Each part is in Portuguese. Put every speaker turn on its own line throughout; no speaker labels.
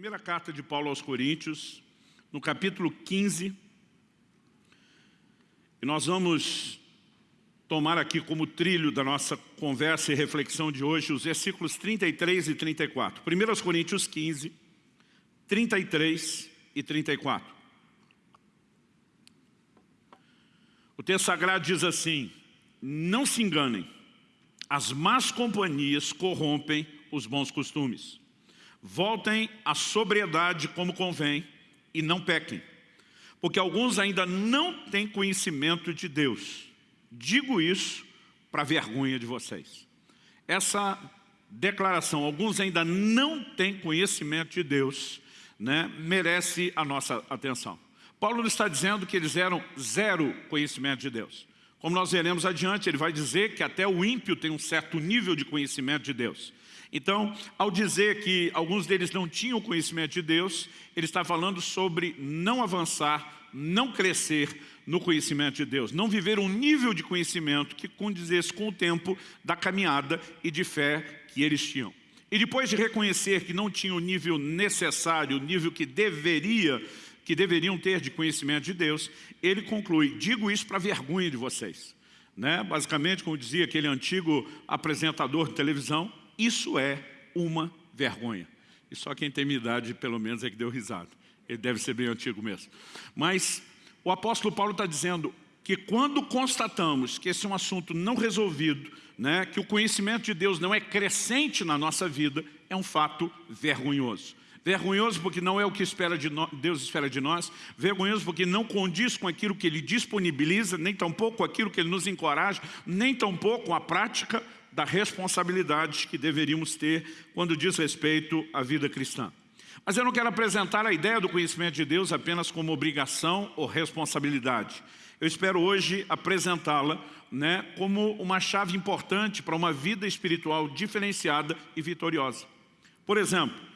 Primeira carta de Paulo aos Coríntios, no capítulo 15, e nós vamos tomar aqui como trilho da nossa conversa e reflexão de hoje os versículos 33 e 34. 1 Coríntios 15, 33 e 34. O texto sagrado diz assim, não se enganem, as más companhias corrompem os bons costumes. Voltem à sobriedade como convém e não pequem, porque alguns ainda não têm conhecimento de Deus. Digo isso para vergonha de vocês. Essa declaração, alguns ainda não têm conhecimento de Deus, né, merece a nossa atenção. Paulo está dizendo que eles eram zero conhecimento de Deus. Como nós veremos adiante, ele vai dizer que até o ímpio tem um certo nível de conhecimento de Deus. Então, ao dizer que alguns deles não tinham conhecimento de Deus, ele está falando sobre não avançar, não crescer no conhecimento de Deus, não viver um nível de conhecimento que condizesse com o tempo da caminhada e de fé que eles tinham. E depois de reconhecer que não tinha o nível necessário, o nível que deveria que deveriam ter de conhecimento de Deus, ele conclui, digo isso para vergonha de vocês. Né? Basicamente, como dizia aquele antigo apresentador de televisão, isso é uma vergonha. E só quem tem minha idade, pelo menos, é que deu risada. Ele deve ser bem antigo mesmo. Mas o apóstolo Paulo está dizendo que quando constatamos que esse é um assunto não resolvido, né, que o conhecimento de Deus não é crescente na nossa vida, é um fato vergonhoso. Vergonhoso porque não é o que espera de no... Deus espera de nós. Vergonhoso porque não condiz com aquilo que Ele disponibiliza, nem tampouco aquilo que Ele nos encoraja, nem tampouco com a prática da responsabilidade que deveríamos ter quando diz respeito à vida cristã. Mas eu não quero apresentar a ideia do conhecimento de Deus apenas como obrigação ou responsabilidade. Eu espero hoje apresentá-la né, como uma chave importante para uma vida espiritual diferenciada e vitoriosa. Por exemplo,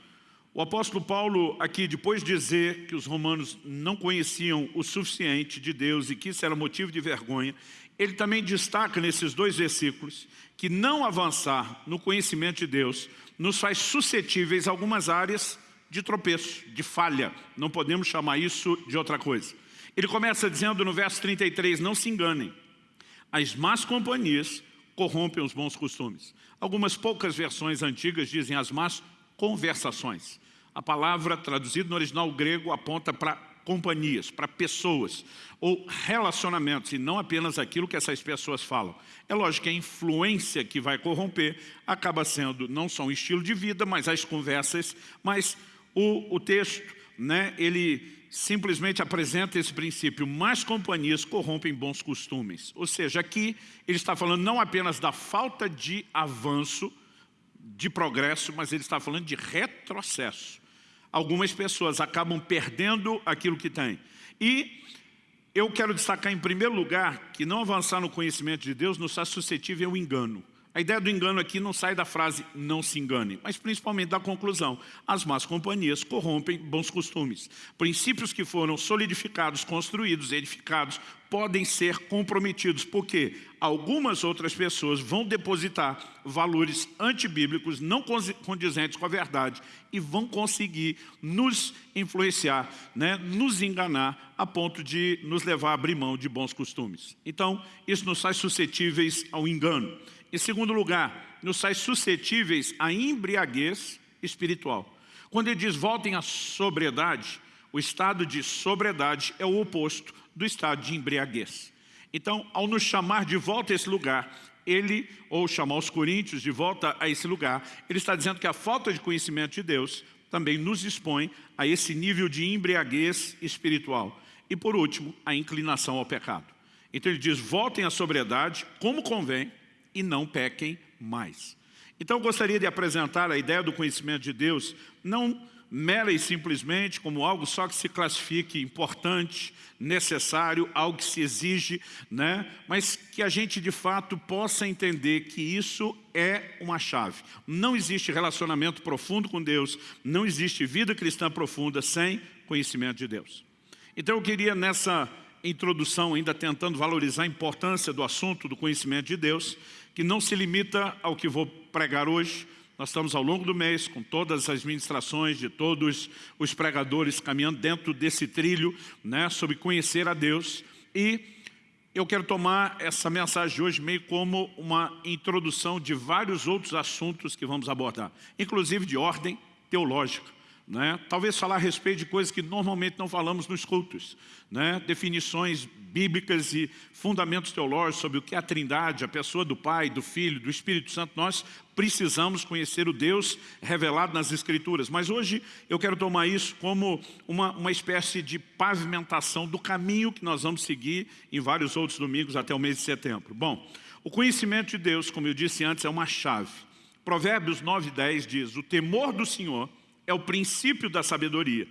o apóstolo Paulo aqui, depois de dizer que os romanos não conheciam o suficiente de Deus e que isso era motivo de vergonha, ele também destaca nesses dois versículos que não avançar no conhecimento de Deus nos faz suscetíveis a algumas áreas de tropeço, de falha. Não podemos chamar isso de outra coisa. Ele começa dizendo no verso 33, não se enganem, as más companhias corrompem os bons costumes. Algumas poucas versões antigas dizem as más conversações. A palavra traduzida no original grego aponta para companhias, para pessoas, ou relacionamentos, e não apenas aquilo que essas pessoas falam. É lógico que a influência que vai corromper acaba sendo não só um estilo de vida, mas as conversas, mas o, o texto, né, ele simplesmente apresenta esse princípio, mais companhias corrompem bons costumes. Ou seja, aqui ele está falando não apenas da falta de avanço, de progresso, mas ele está falando de retrocesso algumas pessoas acabam perdendo aquilo que têm. E eu quero destacar em primeiro lugar que não avançar no conhecimento de Deus nos faz suscetível ao engano. A ideia do engano aqui não sai da frase não se engane, mas principalmente da conclusão. As más companhias corrompem bons costumes. Princípios que foram solidificados, construídos, edificados, podem ser comprometidos, porque algumas outras pessoas vão depositar valores antibíblicos, não condizentes com a verdade, e vão conseguir nos influenciar, né, nos enganar, a ponto de nos levar a abrir mão de bons costumes. Então, isso nos faz suscetíveis ao engano. Em segundo lugar, nos faz suscetíveis à embriaguez espiritual. Quando ele diz voltem à sobriedade, o estado de sobriedade é o oposto do estado de embriaguez. Então, ao nos chamar de volta a esse lugar, ele, ou chamar os coríntios de volta a esse lugar, ele está dizendo que a falta de conhecimento de Deus também nos expõe a esse nível de embriaguez espiritual. E por último, a inclinação ao pecado. Então ele diz, voltem à sobriedade como convém, e não pequem mais. Então eu gostaria de apresentar a ideia do conhecimento de Deus, não mera e simplesmente como algo só que se classifique importante, necessário, algo que se exige, né? mas que a gente de fato possa entender que isso é uma chave. Não existe relacionamento profundo com Deus, não existe vida cristã profunda sem conhecimento de Deus. Então eu queria nessa introdução, ainda tentando valorizar a importância do assunto do conhecimento de Deus, que não se limita ao que vou pregar hoje, nós estamos ao longo do mês, com todas as ministrações de todos os pregadores caminhando dentro desse trilho, né, sobre conhecer a Deus. E eu quero tomar essa mensagem de hoje meio como uma introdução de vários outros assuntos que vamos abordar, inclusive de ordem teológica. Né? Talvez falar a respeito de coisas que normalmente não falamos nos cultos. Né? Definições bíblicas e fundamentos teológicos sobre o que é a trindade, a pessoa do Pai, do Filho, do Espírito Santo. Nós precisamos conhecer o Deus revelado nas Escrituras. Mas hoje eu quero tomar isso como uma, uma espécie de pavimentação do caminho que nós vamos seguir em vários outros domingos até o mês de setembro. Bom, o conhecimento de Deus, como eu disse antes, é uma chave. Provérbios 9 10 diz, o temor do Senhor é o princípio da sabedoria.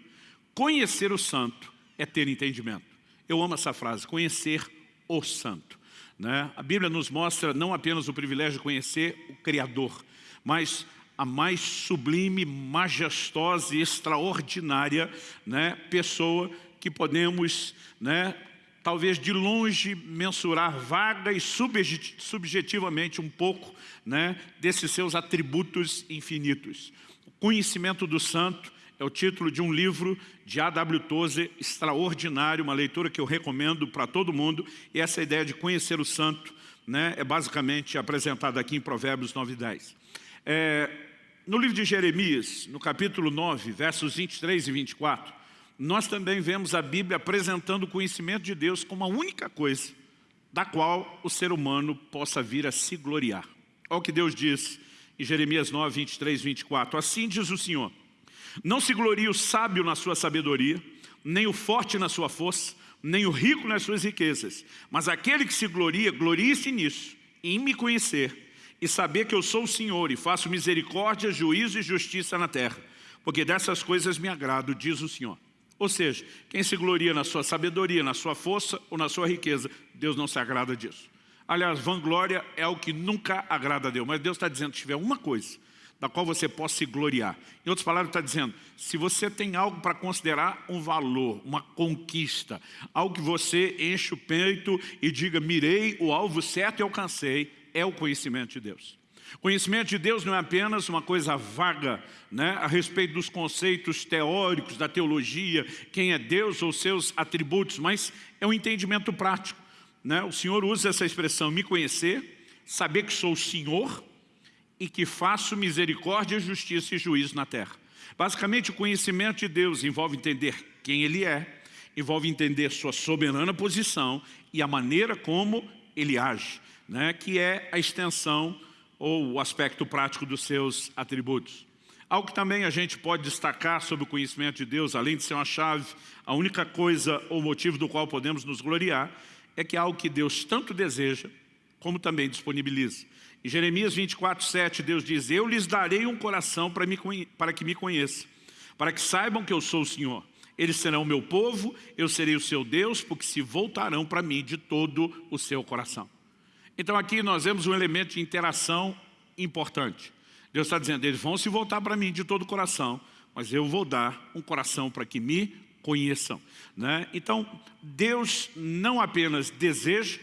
Conhecer o santo é ter entendimento. Eu amo essa frase, conhecer o santo. Né? A Bíblia nos mostra não apenas o privilégio de conhecer o Criador, mas a mais sublime, majestosa e extraordinária né, pessoa que podemos, né, talvez de longe, mensurar vaga e subjetivamente um pouco né, desses seus atributos infinitos. Conhecimento do Santo é o título de um livro de A.W. Tozer, extraordinário, uma leitura que eu recomendo para todo mundo. E essa ideia de conhecer o santo né, é basicamente apresentada aqui em Provérbios 9 e 10. É, no livro de Jeremias, no capítulo 9, versos 23 e 24, nós também vemos a Bíblia apresentando o conhecimento de Deus como a única coisa da qual o ser humano possa vir a se gloriar. Olha o que Deus diz em Jeremias 9, 23, 24. Assim diz o Senhor, não se glorie o sábio na sua sabedoria, nem o forte na sua força, nem o rico nas suas riquezas, mas aquele que se gloria, glorie-se nisso, em me conhecer e saber que eu sou o Senhor e faço misericórdia, juízo e justiça na terra, porque dessas coisas me agrado, diz o Senhor. Ou seja, quem se gloria na sua sabedoria, na sua força ou na sua riqueza, Deus não se agrada disso. Aliás, vanglória é o que nunca agrada a Deus. Mas Deus está dizendo, se tiver uma coisa da qual você possa se gloriar. Em outras palavras, está dizendo, se você tem algo para considerar um valor, uma conquista, algo que você enche o peito e diga, mirei o alvo certo e alcancei, é o conhecimento de Deus. Conhecimento de Deus não é apenas uma coisa vaga né, a respeito dos conceitos teóricos da teologia, quem é Deus ou seus atributos, mas é um entendimento prático né, o Senhor usa essa expressão, me conhecer, saber que sou o Senhor e que faço misericórdia, justiça e juízo na terra. Basicamente, o conhecimento de Deus envolve entender quem Ele é, envolve entender sua soberana posição e a maneira como Ele age, né, que é a extensão ou o aspecto prático dos seus atributos. Algo que também a gente pode destacar sobre o conhecimento de Deus, além de ser uma chave, a única coisa ou motivo do qual podemos nos gloriar, é que é algo que Deus tanto deseja, como também disponibiliza. Em Jeremias 24, 7, Deus diz, Eu lhes darei um coração para, me, para que me conheçam, para que saibam que eu sou o Senhor. Eles serão o meu povo, eu serei o seu Deus, porque se voltarão para mim de todo o seu coração. Então aqui nós vemos um elemento de interação importante. Deus está dizendo, eles vão se voltar para mim de todo o coração, mas eu vou dar um coração para que me conheçam. Né? Então, Deus não apenas deseja,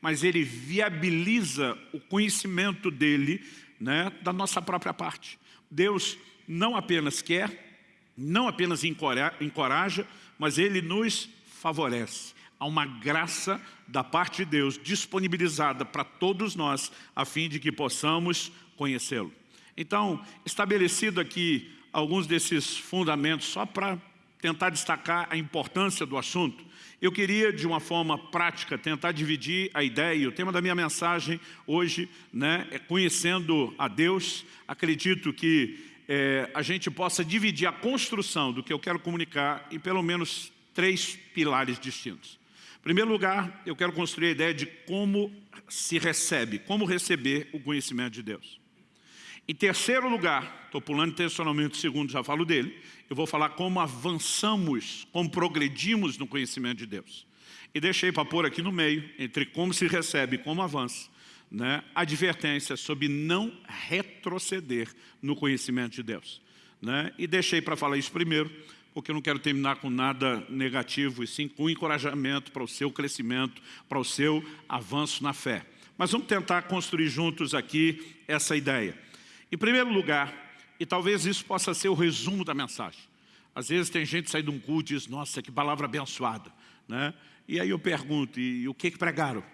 mas Ele viabiliza o conhecimento dEle né, da nossa própria parte. Deus não apenas quer, não apenas encoraja, mas Ele nos favorece. Há uma graça da parte de Deus disponibilizada para todos nós, a fim de que possamos conhecê-lo. Então, estabelecido aqui alguns desses fundamentos, só para tentar destacar a importância do assunto, eu queria, de uma forma prática, tentar dividir a ideia. O tema da minha mensagem hoje né, é conhecendo a Deus. Acredito que é, a gente possa dividir a construção do que eu quero comunicar em pelo menos três pilares distintos. Em primeiro lugar, eu quero construir a ideia de como se recebe, como receber o conhecimento de Deus. Em terceiro lugar, estou pulando o segundo, já falo dele, eu vou falar como avançamos, como progredimos no conhecimento de Deus. E deixei para pôr aqui no meio, entre como se recebe e como avança, né, advertência sobre não retroceder no conhecimento de Deus. Né? E deixei para falar isso primeiro, porque eu não quero terminar com nada negativo, e sim com encorajamento para o seu crescimento, para o seu avanço na fé. Mas vamos tentar construir juntos aqui essa ideia. Em primeiro lugar, e talvez isso possa ser o resumo da mensagem. Às vezes tem gente que sai de um culto e diz, nossa, que palavra abençoada. Né? E aí eu pergunto, e, e o que, que pregaram?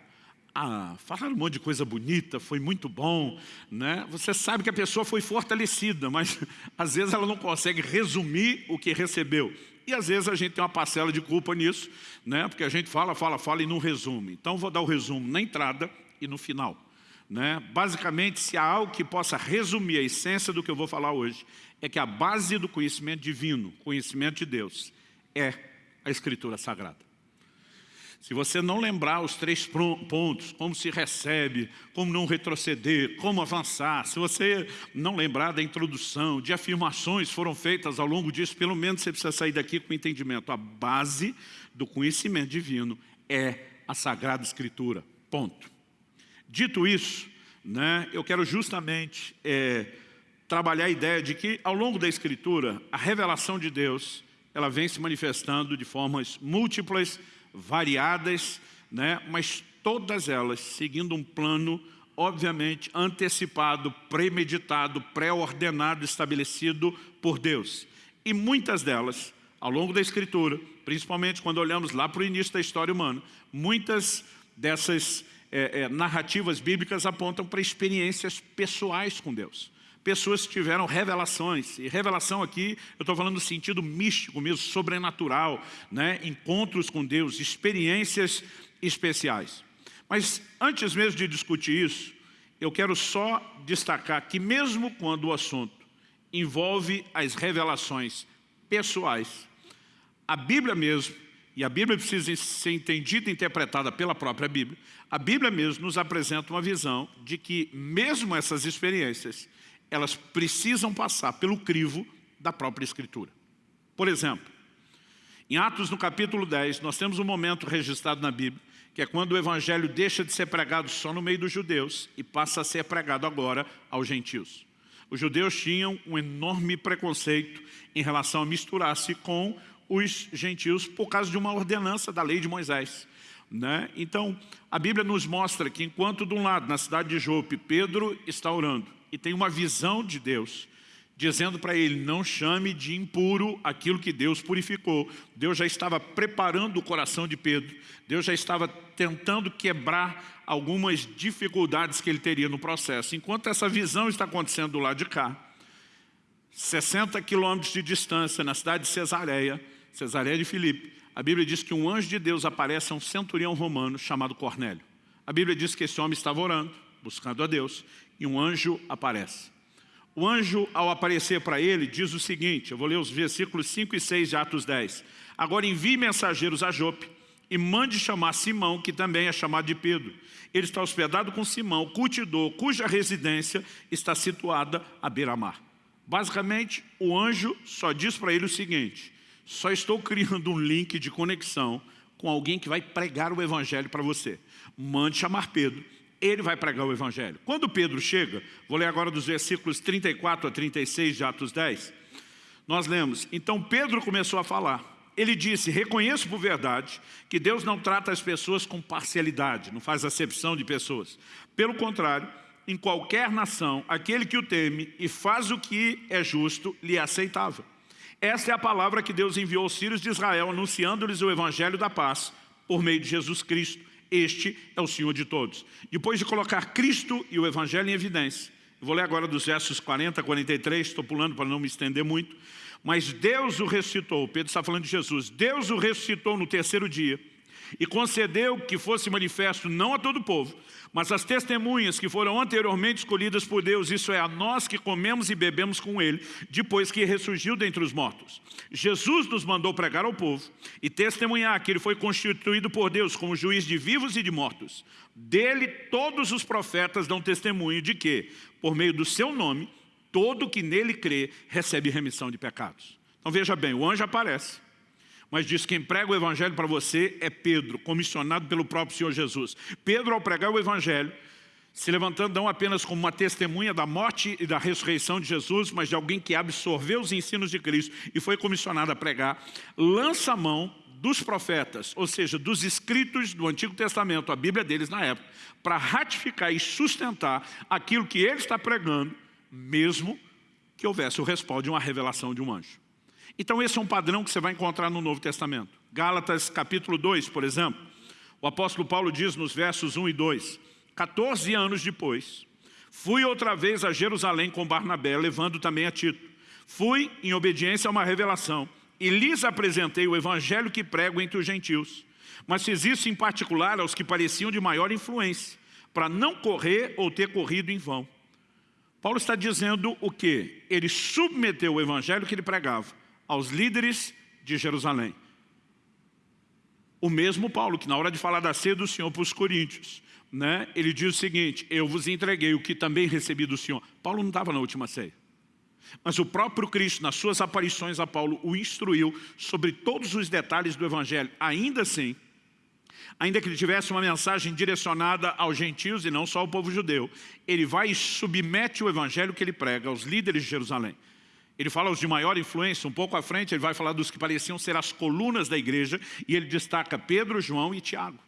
Ah, falaram um monte de coisa bonita, foi muito bom, né? Você sabe que a pessoa foi fortalecida, mas às vezes ela não consegue resumir o que recebeu. E às vezes a gente tem uma parcela de culpa nisso, né? porque a gente fala, fala, fala e não resume. Então vou dar o resumo na entrada e no final. Né? Basicamente, se há algo que possa resumir a essência do que eu vou falar hoje, é que a base do conhecimento divino, conhecimento de Deus, é a Escritura Sagrada. Se você não lembrar os três pontos, como se recebe, como não retroceder, como avançar, se você não lembrar da introdução, de afirmações foram feitas ao longo disso, pelo menos você precisa sair daqui com entendimento. A base do conhecimento divino é a Sagrada Escritura, ponto. Dito isso, né, eu quero justamente é, trabalhar a ideia de que ao longo da Escritura, a revelação de Deus, ela vem se manifestando de formas múltiplas, variadas, né? mas todas elas seguindo um plano, obviamente, antecipado, premeditado, pré-ordenado, estabelecido por Deus. E muitas delas, ao longo da Escritura, principalmente quando olhamos lá para o início da história humana, muitas dessas é, é, narrativas bíblicas apontam para experiências pessoais com Deus pessoas que tiveram revelações. E revelação aqui, eu estou falando no sentido místico mesmo, sobrenatural, né? encontros com Deus, experiências especiais. Mas antes mesmo de discutir isso, eu quero só destacar que mesmo quando o assunto envolve as revelações pessoais, a Bíblia mesmo, e a Bíblia precisa ser entendida e interpretada pela própria Bíblia, a Bíblia mesmo nos apresenta uma visão de que mesmo essas experiências, elas precisam passar pelo crivo da própria Escritura. Por exemplo, em Atos, no capítulo 10, nós temos um momento registrado na Bíblia, que é quando o Evangelho deixa de ser pregado só no meio dos judeus e passa a ser pregado agora aos gentios. Os judeus tinham um enorme preconceito em relação a misturar-se com os gentios por causa de uma ordenança da lei de Moisés. Né? Então, a Bíblia nos mostra que enquanto de um lado, na cidade de Jope, Pedro está orando, e tem uma visão de Deus, dizendo para ele, não chame de impuro aquilo que Deus purificou. Deus já estava preparando o coração de Pedro, Deus já estava tentando quebrar algumas dificuldades que ele teria no processo. Enquanto essa visão está acontecendo do lado de cá, 60 quilômetros de distância, na cidade de Cesareia, Cesareia de Filipe, a Bíblia diz que um anjo de Deus aparece a um centurião romano chamado Cornélio. A Bíblia diz que esse homem estava orando, buscando a Deus, e um anjo aparece. O anjo, ao aparecer para ele, diz o seguinte, eu vou ler os versículos 5 e 6 de Atos 10. Agora envie mensageiros a Jope e mande chamar Simão, que também é chamado de Pedro. Ele está hospedado com Simão, cultidor, cuja residência está situada à beira-mar. Basicamente, o anjo só diz para ele o seguinte, só estou criando um link de conexão com alguém que vai pregar o evangelho para você. Mande chamar Pedro ele vai pregar o Evangelho. Quando Pedro chega, vou ler agora dos versículos 34 a 36 de Atos 10, nós lemos, então Pedro começou a falar, ele disse, reconheço por verdade que Deus não trata as pessoas com parcialidade, não faz acepção de pessoas. Pelo contrário, em qualquer nação, aquele que o teme e faz o que é justo, lhe é aceitável. Esta é a palavra que Deus enviou aos filhos de Israel, anunciando-lhes o evangelho da paz, por meio de Jesus Cristo. Este é o Senhor de todos. Depois de colocar Cristo e o Evangelho em evidência, vou ler agora dos versos 40 a 43, estou pulando para não me estender muito, mas Deus o ressuscitou, Pedro está falando de Jesus, Deus o ressuscitou no terceiro dia, e concedeu que fosse manifesto não a todo o povo, mas as testemunhas que foram anteriormente escolhidas por Deus, isso é, a nós que comemos e bebemos com Ele, depois que ressurgiu dentre os mortos. Jesus nos mandou pregar ao povo e testemunhar que Ele foi constituído por Deus como juiz de vivos e de mortos. Dele todos os profetas dão testemunho de que, por meio do seu nome, todo que nele crê recebe remissão de pecados. Então veja bem, o anjo aparece mas diz quem prega o evangelho para você é Pedro, comissionado pelo próprio Senhor Jesus. Pedro, ao pregar o evangelho, se levantando não apenas como uma testemunha da morte e da ressurreição de Jesus, mas de alguém que absorveu os ensinos de Cristo e foi comissionado a pregar, lança a mão dos profetas, ou seja, dos escritos do Antigo Testamento, a Bíblia deles na época, para ratificar e sustentar aquilo que ele está pregando mesmo que houvesse o respaldo de uma revelação de um anjo. Então esse é um padrão que você vai encontrar no Novo Testamento. Gálatas capítulo 2, por exemplo, o apóstolo Paulo diz nos versos 1 e 2, 14 anos depois, fui outra vez a Jerusalém com Barnabé, levando também a Tito. Fui em obediência a uma revelação e lhes apresentei o evangelho que prego entre os gentios. Mas fiz isso em particular aos que pareciam de maior influência, para não correr ou ter corrido em vão. Paulo está dizendo o que? Ele submeteu o evangelho que ele pregava aos líderes de Jerusalém. O mesmo Paulo, que na hora de falar da ceia do Senhor para os coríntios, né, ele diz o seguinte, eu vos entreguei o que também recebi do Senhor. Paulo não estava na última ceia. Mas o próprio Cristo, nas suas aparições a Paulo, o instruiu sobre todos os detalhes do Evangelho. Ainda assim, ainda que ele tivesse uma mensagem direcionada aos gentios e não só ao povo judeu, ele vai e submete o Evangelho que ele prega aos líderes de Jerusalém. Ele fala os de maior influência, um pouco à frente ele vai falar dos que pareciam ser as colunas da igreja e ele destaca Pedro, João e Tiago.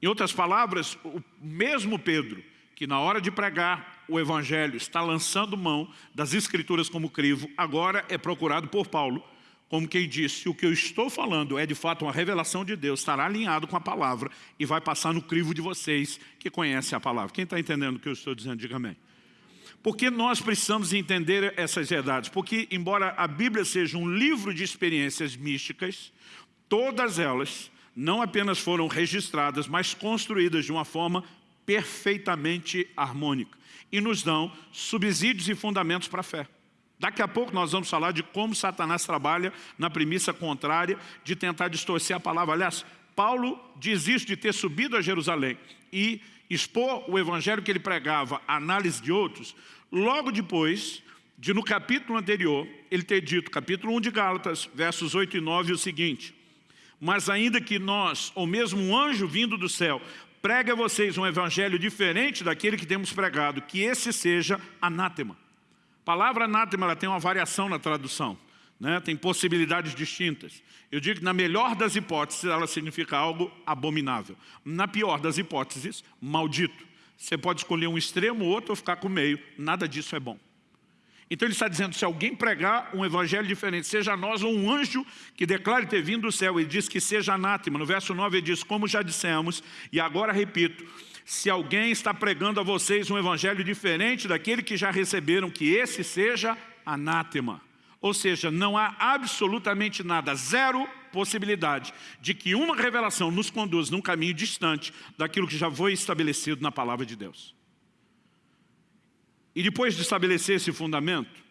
Em outras palavras, o mesmo Pedro, que na hora de pregar o evangelho está lançando mão das escrituras como crivo, agora é procurado por Paulo, como quem disse, o que eu estou falando é de fato uma revelação de Deus, estará alinhado com a palavra e vai passar no crivo de vocês que conhecem a palavra. Quem está entendendo o que eu estou dizendo, diga amém. Por que nós precisamos entender essas verdades? Porque, embora a Bíblia seja um livro de experiências místicas, todas elas não apenas foram registradas, mas construídas de uma forma perfeitamente harmônica e nos dão subsídios e fundamentos para a fé. Daqui a pouco nós vamos falar de como Satanás trabalha na premissa contrária de tentar distorcer a palavra. Aliás, Paulo diz isso de ter subido a Jerusalém e expor o evangelho que ele pregava à análise de outros, logo depois de no capítulo anterior, ele ter dito, capítulo 1 de Gálatas, versos 8 e 9, o seguinte, mas ainda que nós, ou mesmo um anjo vindo do céu, pregue a vocês um evangelho diferente daquele que temos pregado, que esse seja anátema. A palavra anátema ela tem uma variação na tradução, né? tem possibilidades distintas. Eu digo que na melhor das hipóteses ela significa algo abominável. Na pior das hipóteses, maldito. Você pode escolher um extremo, outro ou ficar com o meio. Nada disso é bom. Então ele está dizendo, se alguém pregar um evangelho diferente, seja nós ou um anjo que declare ter vindo do céu, ele diz que seja anátema. No verso 9 ele diz, como já dissemos, e agora repito, se alguém está pregando a vocês um evangelho diferente daquele que já receberam, que esse seja anátema. Ou seja, não há absolutamente nada, zero possibilidade de que uma revelação nos conduza num caminho distante daquilo que já foi estabelecido na palavra de Deus. E depois de estabelecer esse fundamento,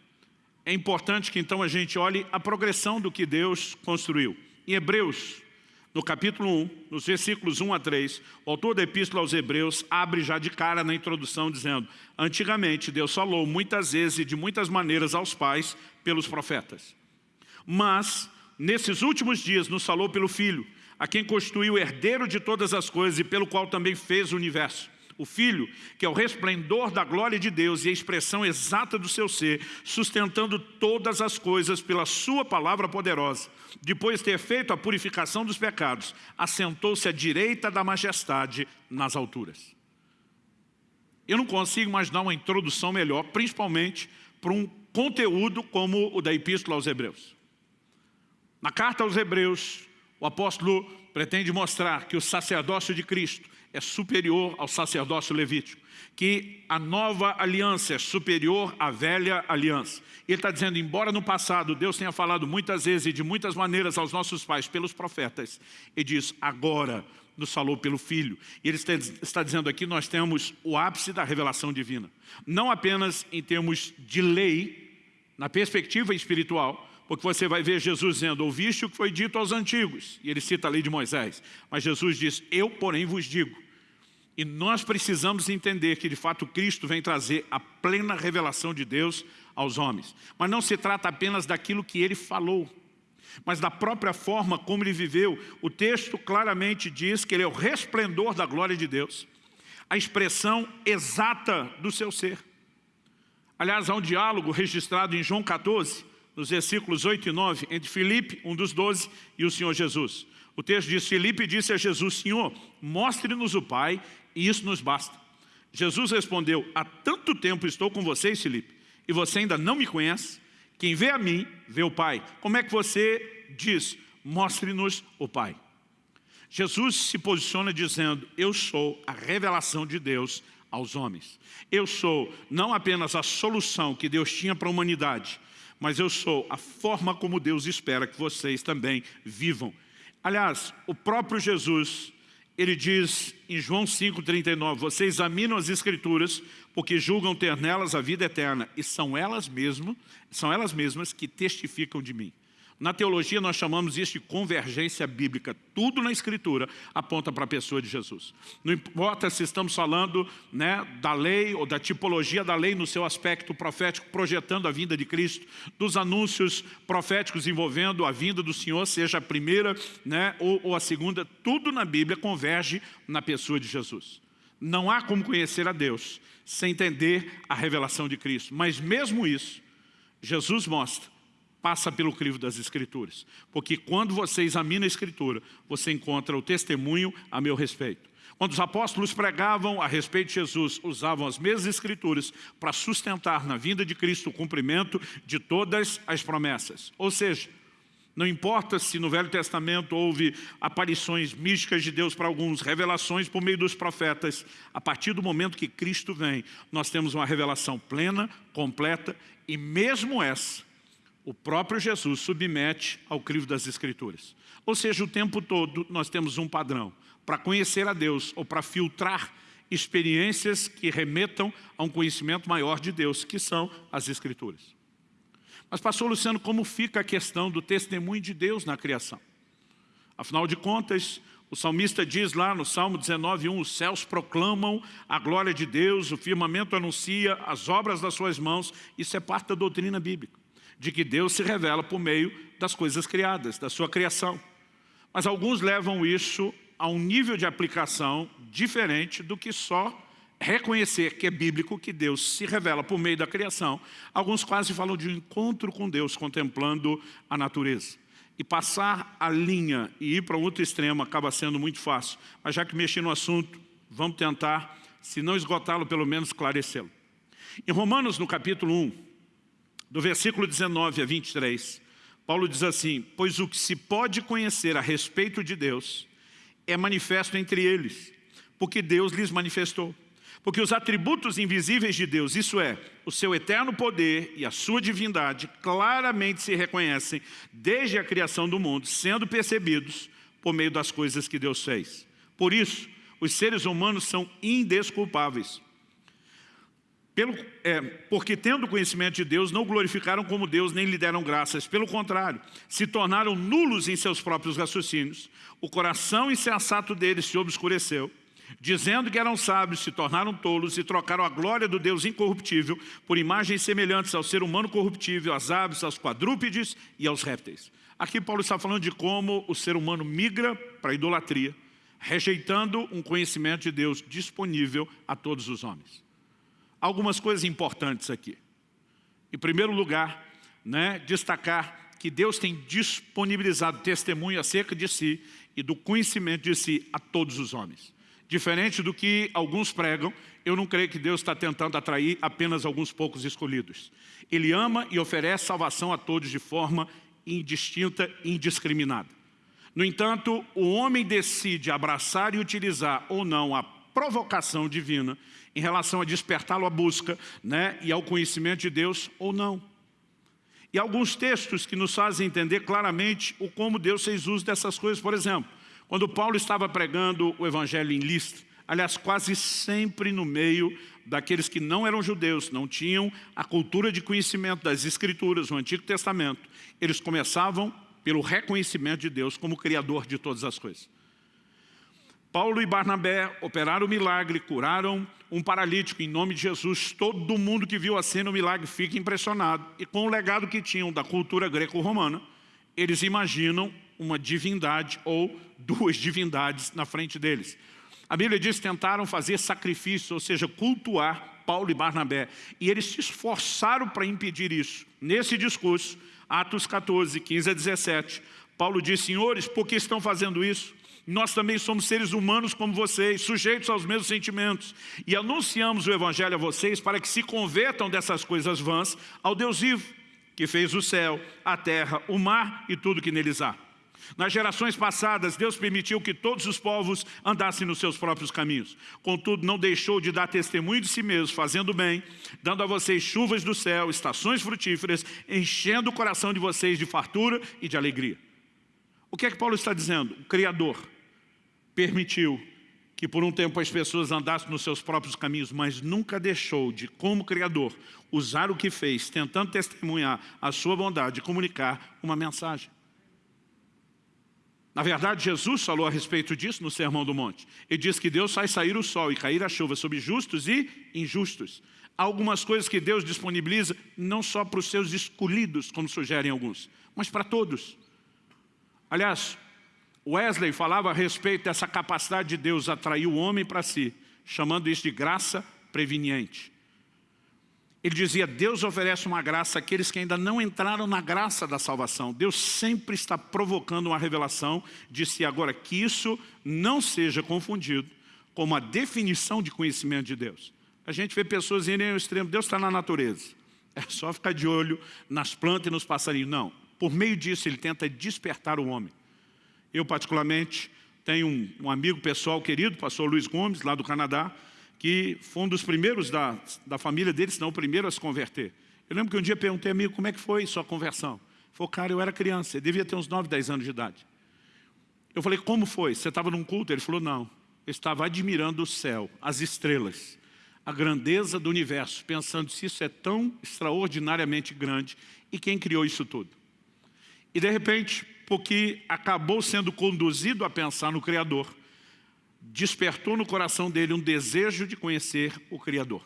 é importante que então a gente olhe a progressão do que Deus construiu. Em Hebreus, no capítulo 1, nos versículos 1 a 3, o autor da epístola aos Hebreus abre já de cara na introdução dizendo Antigamente Deus falou muitas vezes e de muitas maneiras aos pais pelos profetas. Mas, nesses últimos dias, nos falou pelo Filho, a quem constituiu herdeiro de todas as coisas e pelo qual também fez o universo o Filho, que é o resplendor da glória de Deus e a expressão exata do seu ser, sustentando todas as coisas pela sua palavra poderosa. Depois de ter feito a purificação dos pecados, assentou-se à direita da majestade nas alturas. Eu não consigo imaginar uma introdução melhor, principalmente para um conteúdo como o da Epístola aos Hebreus. Na carta aos Hebreus, o apóstolo pretende mostrar que o sacerdócio de Cristo é superior ao sacerdócio levítico, que a nova aliança é superior à velha aliança. Ele está dizendo, embora no passado Deus tenha falado muitas vezes e de muitas maneiras aos nossos pais pelos profetas, ele diz, agora nos falou pelo Filho. E ele está dizendo aqui, nós temos o ápice da revelação divina. Não apenas em termos de lei, na perspectiva espiritual, porque você vai ver Jesus dizendo, ouviste o que foi dito aos antigos, e ele cita a lei de Moisés, mas Jesus diz, eu porém vos digo, e nós precisamos entender que de fato Cristo vem trazer a plena revelação de Deus aos homens. Mas não se trata apenas daquilo que ele falou, mas da própria forma como ele viveu. O texto claramente diz que ele é o resplendor da glória de Deus, a expressão exata do seu ser. Aliás, há um diálogo registrado em João 14, nos versículos 8 e 9, entre Filipe, um dos doze, e o Senhor Jesus. O texto diz, Filipe disse a Jesus, Senhor, mostre-nos o Pai e isso nos basta. Jesus respondeu, há tanto tempo estou com vocês, Filipe, e você ainda não me conhece? Quem vê a mim, vê o Pai. Como é que você diz? Mostre-nos o Pai. Jesus se posiciona dizendo, eu sou a revelação de Deus aos homens. Eu sou não apenas a solução que Deus tinha para a humanidade, mas eu sou a forma como Deus espera que vocês também vivam. Aliás, o próprio Jesus, ele diz em João 5,39, vocês examinam as escrituras porque julgam ter nelas a vida eterna e são elas mesmas, são elas mesmas que testificam de mim. Na teologia nós chamamos isso de convergência bíblica. Tudo na Escritura aponta para a pessoa de Jesus. Não importa se estamos falando né, da lei ou da tipologia da lei no seu aspecto profético, projetando a vinda de Cristo, dos anúncios proféticos envolvendo a vinda do Senhor, seja a primeira né, ou, ou a segunda, tudo na Bíblia converge na pessoa de Jesus. Não há como conhecer a Deus sem entender a revelação de Cristo. Mas mesmo isso, Jesus mostra passa pelo crivo das Escrituras. Porque quando você examina a Escritura, você encontra o testemunho a meu respeito. Quando os apóstolos pregavam a respeito de Jesus, usavam as mesmas escrituras para sustentar na vinda de Cristo o cumprimento de todas as promessas. Ou seja, não importa se no Velho Testamento houve aparições místicas de Deus para alguns, revelações por meio dos profetas, a partir do momento que Cristo vem, nós temos uma revelação plena, completa, e mesmo essa, o próprio Jesus submete ao crivo das Escrituras. Ou seja, o tempo todo nós temos um padrão. Para conhecer a Deus ou para filtrar experiências que remetam a um conhecimento maior de Deus, que são as Escrituras. Mas, pastor Luciano, como fica a questão do testemunho de Deus na criação? Afinal de contas, o salmista diz lá no Salmo 19:1, os céus proclamam a glória de Deus, o firmamento anuncia as obras das suas mãos, isso é parte da doutrina bíblica de que Deus se revela por meio das coisas criadas, da sua criação. Mas alguns levam isso a um nível de aplicação diferente do que só reconhecer que é bíblico que Deus se revela por meio da criação. Alguns quase falam de um encontro com Deus, contemplando a natureza. E passar a linha e ir para outro extremo acaba sendo muito fácil. Mas já que mexi no assunto, vamos tentar, se não esgotá-lo, pelo menos esclarecê-lo. Em Romanos, no capítulo 1, do versículo 19 a 23, Paulo diz assim, pois o que se pode conhecer a respeito de Deus é manifesto entre eles, porque Deus lhes manifestou. Porque os atributos invisíveis de Deus, isso é, o seu eterno poder e a sua divindade, claramente se reconhecem desde a criação do mundo, sendo percebidos por meio das coisas que Deus fez. Por isso, os seres humanos são indesculpáveis. Pelo, é, porque tendo conhecimento de Deus, não glorificaram como Deus, nem lhe deram graças. Pelo contrário, se tornaram nulos em seus próprios raciocínios. O coração insensato deles se obscureceu. Dizendo que eram sábios, se tornaram tolos e trocaram a glória do Deus incorruptível por imagens semelhantes ao ser humano corruptível, às aves, aos quadrúpedes e aos répteis. Aqui Paulo está falando de como o ser humano migra para a idolatria, rejeitando um conhecimento de Deus disponível a todos os homens algumas coisas importantes aqui. Em primeiro lugar, né, destacar que Deus tem disponibilizado testemunho acerca de si e do conhecimento de si a todos os homens. Diferente do que alguns pregam, eu não creio que Deus está tentando atrair apenas alguns poucos escolhidos. Ele ama e oferece salvação a todos de forma indistinta e indiscriminada. No entanto, o homem decide abraçar e utilizar ou não a provocação divina em relação a despertá-lo à busca né, e ao conhecimento de Deus ou não. E alguns textos que nos fazem entender claramente o como Deus fez uso dessas coisas. Por exemplo, quando Paulo estava pregando o evangelho em Listra, aliás, quase sempre no meio daqueles que não eram judeus, não tinham a cultura de conhecimento das Escrituras, o Antigo Testamento, eles começavam pelo reconhecimento de Deus como Criador de todas as coisas. Paulo e Barnabé operaram o milagre, curaram um paralítico em nome de Jesus. Todo mundo que viu a cena, o milagre, fica impressionado. E com o legado que tinham da cultura greco-romana, eles imaginam uma divindade ou duas divindades na frente deles. A Bíblia diz que tentaram fazer sacrifício, ou seja, cultuar Paulo e Barnabé. E eles se esforçaram para impedir isso. Nesse discurso, Atos 14, 15 a 17, Paulo diz, senhores, por que estão fazendo isso? Nós também somos seres humanos como vocês, sujeitos aos mesmos sentimentos. E anunciamos o Evangelho a vocês para que se convertam dessas coisas vãs ao Deus vivo, que fez o céu, a terra, o mar e tudo que neles há. Nas gerações passadas, Deus permitiu que todos os povos andassem nos seus próprios caminhos. Contudo, não deixou de dar testemunho de si mesmo, fazendo bem, dando a vocês chuvas do céu, estações frutíferas, enchendo o coração de vocês de fartura e de alegria. O que é que Paulo está dizendo? O Criador permitiu que por um tempo as pessoas andassem nos seus próprios caminhos, mas nunca deixou de, como Criador, usar o que fez, tentando testemunhar a sua bondade e comunicar uma mensagem. Na verdade, Jesus falou a respeito disso no Sermão do Monte. Ele diz que Deus faz sair o sol e cair a chuva sobre justos e injustos. Há algumas coisas que Deus disponibiliza não só para os seus escolhidos, como sugerem alguns, mas para todos. Aliás, Wesley falava a respeito dessa capacidade de Deus atrair o homem para si, chamando isso de graça preveniente. Ele dizia, Deus oferece uma graça àqueles que ainda não entraram na graça da salvação. Deus sempre está provocando uma revelação de si. Agora, que isso não seja confundido com uma definição de conhecimento de Deus. A gente vê pessoas irem ao extremo, Deus está na natureza. É só ficar de olho nas plantas e nos passarinhos. Não, por meio disso ele tenta despertar o homem. Eu particularmente tenho um, um amigo pessoal querido, pastor Luiz Gomes, lá do Canadá, que foi um dos primeiros da, da família dele, se não o primeiro a se converter. Eu lembro que um dia perguntei, amigo, como é que foi sua conversão? Ele falou, cara, eu era criança, ele devia ter uns 9, 10 anos de idade. Eu falei, como foi? Você estava num culto? Ele falou, não. Eu estava admirando o céu, as estrelas, a grandeza do universo, pensando se isso é tão extraordinariamente grande e quem criou isso tudo. E de repente, porque acabou sendo conduzido a pensar no Criador, despertou no coração dele um desejo de conhecer o Criador.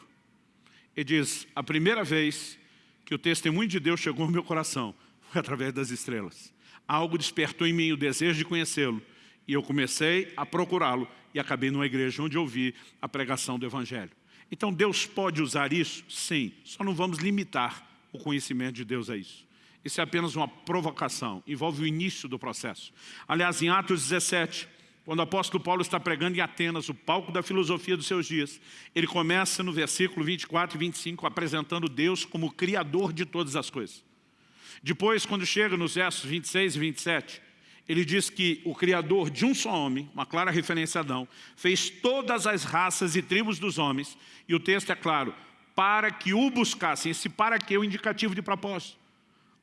Ele diz, a primeira vez que o testemunho de Deus chegou ao meu coração foi através das estrelas. Algo despertou em mim o desejo de conhecê-lo e eu comecei a procurá-lo e acabei numa igreja onde ouvi a pregação do Evangelho. Então Deus pode usar isso? Sim, só não vamos limitar o conhecimento de Deus a isso. Isso é apenas uma provocação, envolve o início do processo. Aliás, em Atos 17, quando o apóstolo Paulo está pregando em Atenas, o palco da filosofia dos seus dias, ele começa no versículo 24 e 25 apresentando Deus como Criador de todas as coisas. Depois, quando chega nos versos 26 e 27, ele diz que o Criador de um só homem, uma clara referência a Adão, fez todas as raças e tribos dos homens, e o texto é claro, para que o buscassem. Esse para que é o indicativo de propósito.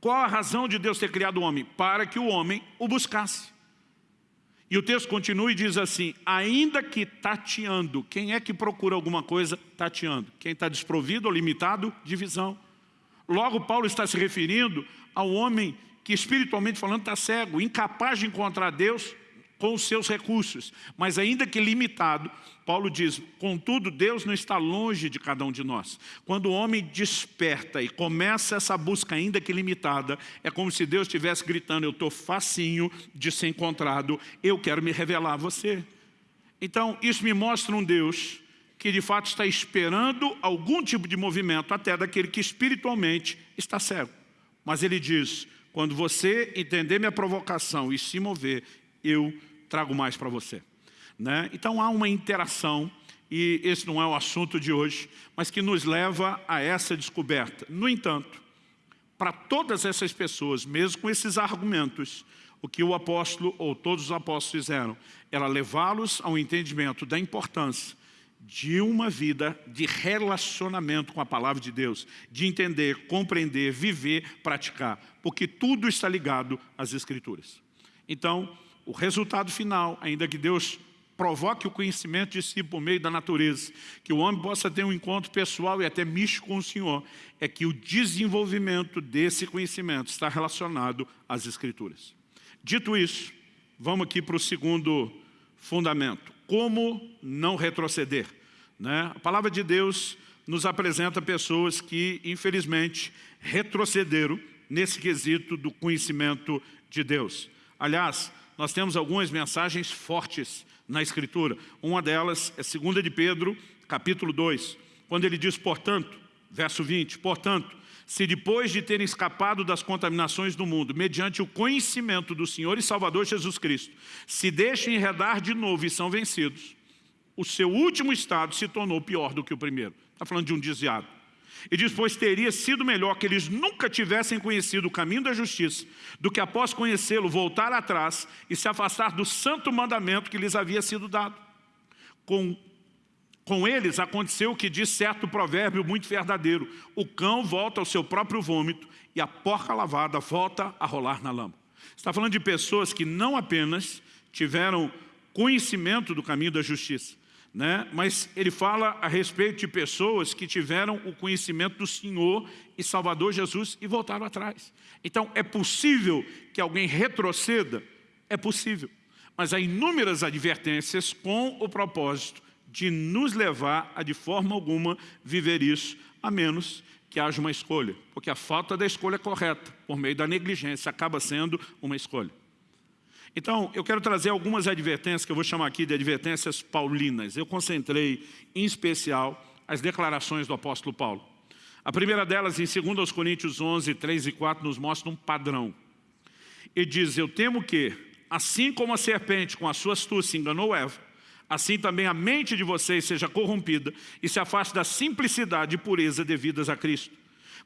Qual a razão de Deus ter criado o homem? Para que o homem o buscasse. E o texto continua e diz assim, ainda que tateando, quem é que procura alguma coisa tateando? Quem está desprovido ou limitado de visão. Logo, Paulo está se referindo ao homem que espiritualmente falando está cego, incapaz de encontrar Deus com os seus recursos. Mas ainda que limitado, Paulo diz, contudo, Deus não está longe de cada um de nós. Quando o homem desperta e começa essa busca ainda que limitada, é como se Deus estivesse gritando, eu estou facinho de ser encontrado, eu quero me revelar a você. Então, isso me mostra um Deus que de fato está esperando algum tipo de movimento, até daquele que espiritualmente está cego. Mas ele diz, quando você entender minha provocação e se mover, eu trago mais para você. Né? Então há uma interação, e esse não é o assunto de hoje, mas que nos leva a essa descoberta. No entanto, para todas essas pessoas, mesmo com esses argumentos, o que o apóstolo, ou todos os apóstolos fizeram, era levá-los ao entendimento da importância de uma vida de relacionamento com a palavra de Deus, de entender, compreender, viver, praticar, porque tudo está ligado às Escrituras. Então, o resultado final, ainda que Deus provoque o conhecimento de si por meio da natureza, que o homem possa ter um encontro pessoal e até místico com o Senhor, é que o desenvolvimento desse conhecimento está relacionado às Escrituras. Dito isso, vamos aqui para o segundo fundamento. Como não retroceder? Né? A palavra de Deus nos apresenta pessoas que, infelizmente, retrocederam nesse quesito do conhecimento de Deus. Aliás, nós temos algumas mensagens fortes na Escritura. Uma delas é 2 de Pedro, capítulo 2, quando ele diz, portanto, verso 20, portanto, se depois de terem escapado das contaminações do mundo, mediante o conhecimento do Senhor e Salvador Jesus Cristo, se deixam enredar de novo e são vencidos, o seu último estado se tornou pior do que o primeiro. Está falando de um desviado. E diz, pois teria sido melhor que eles nunca tivessem conhecido o caminho da justiça, do que após conhecê-lo voltar atrás e se afastar do santo mandamento que lhes havia sido dado. Com com eles aconteceu o que diz certo provérbio muito verdadeiro. O cão volta ao seu próprio vômito e a porca lavada volta a rolar na lama. Está falando de pessoas que não apenas tiveram conhecimento do caminho da justiça, né? mas ele fala a respeito de pessoas que tiveram o conhecimento do Senhor e Salvador Jesus e voltaram atrás. Então é possível que alguém retroceda? É possível. Mas há inúmeras advertências com o propósito de nos levar a de forma alguma viver isso, a menos que haja uma escolha. Porque a falta da escolha correta, por meio da negligência, acaba sendo uma escolha. Então, eu quero trazer algumas advertências, que eu vou chamar aqui de advertências paulinas. Eu concentrei, em especial, as declarações do apóstolo Paulo. A primeira delas, em 2 Coríntios 11, 3 e 4, nos mostra um padrão. Ele diz, eu temo que, assim como a serpente com a sua astúcia enganou Eva, assim também a mente de vocês seja corrompida e se afaste da simplicidade e pureza devidas a Cristo.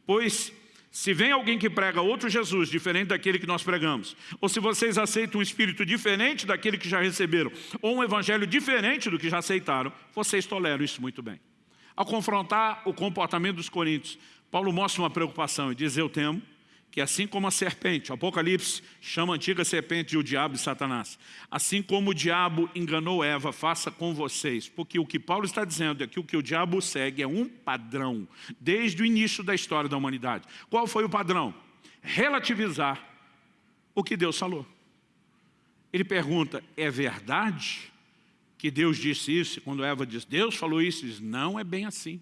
Pois, se vem alguém que prega outro Jesus, diferente daquele que nós pregamos, ou se vocês aceitam um espírito diferente daquele que já receberam, ou um evangelho diferente do que já aceitaram, vocês toleram isso muito bem. Ao confrontar o comportamento dos coríntios, Paulo mostra uma preocupação e diz, eu temo que assim como a serpente, o Apocalipse chama a antiga serpente de o diabo e Satanás, assim como o diabo enganou Eva, faça com vocês, porque o que Paulo está dizendo é que o que o diabo segue é um padrão, desde o início da história da humanidade. Qual foi o padrão? Relativizar o que Deus falou. Ele pergunta, é verdade que Deus disse isso? Quando Eva diz, Deus falou isso, diz, não é bem assim.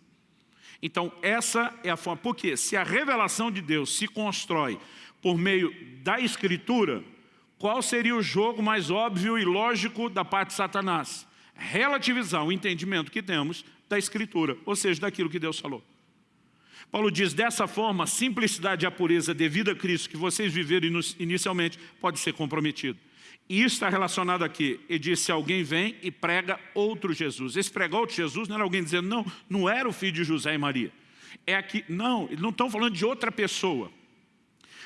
Então essa é a forma, porque se a revelação de Deus se constrói por meio da Escritura, qual seria o jogo mais óbvio e lógico da parte de Satanás? Relativizar o entendimento que temos da Escritura, ou seja, daquilo que Deus falou. Paulo diz, dessa forma, a simplicidade e a pureza devida a Cristo que vocês viveram inicialmente pode ser comprometido. E isso está relacionado aqui. Ele disse, alguém vem e prega outro Jesus. Esse pregar outro Jesus não era alguém dizendo, não, não era o filho de José e Maria. É aqui, não, eles não estão falando de outra pessoa.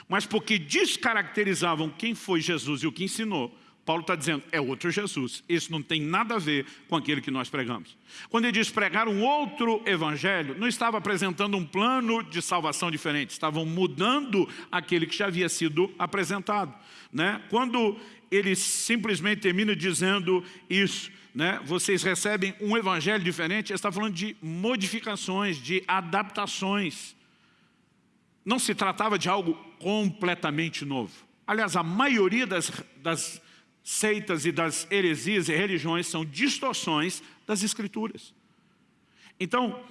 Mas porque descaracterizavam quem foi Jesus e o que ensinou, Paulo está dizendo, é outro Jesus. Isso não tem nada a ver com aquele que nós pregamos. Quando ele diz pregar um outro evangelho, não estava apresentando um plano de salvação diferente, estavam mudando aquele que já havia sido apresentado. Né? Quando ele simplesmente termina dizendo isso, né? vocês recebem um evangelho diferente, ele está falando de modificações, de adaptações. Não se tratava de algo completamente novo. Aliás, a maioria das, das seitas e das heresias e religiões são distorções das escrituras. Então,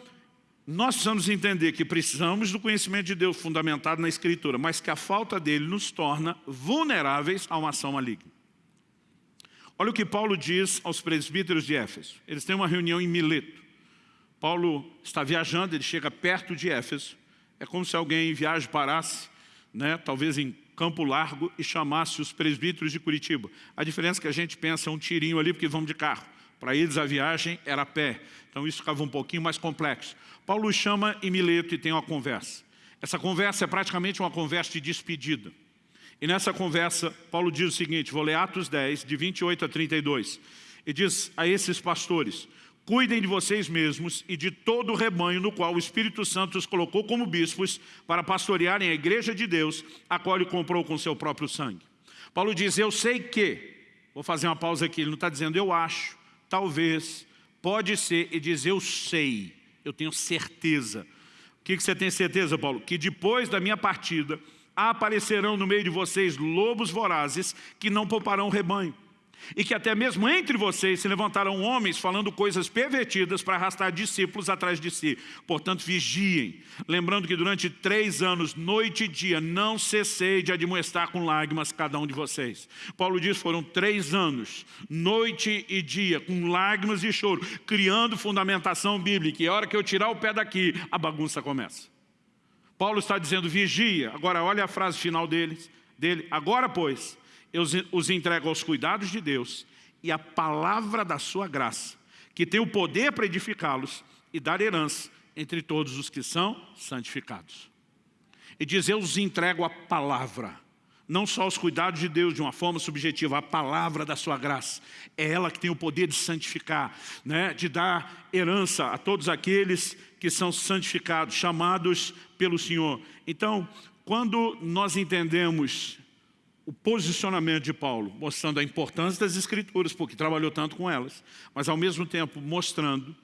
nós precisamos entender que precisamos do conhecimento de Deus fundamentado na Escritura, mas que a falta dele nos torna vulneráveis a uma ação maligna. Olha o que Paulo diz aos presbíteros de Éfeso. Eles têm uma reunião em Mileto. Paulo está viajando, ele chega perto de Éfeso. É como se alguém em viagem parasse, né, talvez em Campo Largo, e chamasse os presbíteros de Curitiba. A diferença é que a gente pensa é um tirinho ali, porque vamos de carro. Para eles a viagem era a pé, então isso ficava um pouquinho mais complexo. Paulo chama em Mileto e tem uma conversa. Essa conversa é praticamente uma conversa de despedida. E nessa conversa, Paulo diz o seguinte, vou ler Atos 10, de 28 a 32. E diz a esses pastores, cuidem de vocês mesmos e de todo o rebanho no qual o Espírito Santo os colocou como bispos para pastorearem a igreja de Deus, a qual ele comprou com seu próprio sangue. Paulo diz, eu sei que, vou fazer uma pausa aqui, ele não está dizendo eu acho, talvez, pode ser, e diz eu sei, eu tenho certeza. O que, você tem certeza, Paulo? Que depois da minha partida, aparecerão no meio de vocês lobos vorazes que não pouparão o rebanho e que até mesmo entre vocês se levantarão homens falando coisas pervertidas para arrastar discípulos atrás de si. Portanto, vigiem, lembrando que durante três anos, noite e dia, não cessei de admoestar com lágrimas cada um de vocês. Paulo diz, foram três anos, noite e dia, com lágrimas e choro, criando fundamentação bíblica. E a hora que eu tirar o pé daqui, a bagunça começa. Paulo está dizendo, vigia. Agora, olha a frase final deles, dele. Agora, pois, eu os entrego aos cuidados de Deus e a palavra da sua graça, que tem o poder para edificá-los e dar herança entre todos os que são santificados. E diz, eu os entrego a palavra não só os cuidados de Deus de uma forma subjetiva, a palavra da sua graça. É ela que tem o poder de santificar, né? de dar herança a todos aqueles que são santificados, chamados pelo Senhor. Então, quando nós entendemos o posicionamento de Paulo, mostrando a importância das Escrituras, porque trabalhou tanto com elas, mas ao mesmo tempo mostrando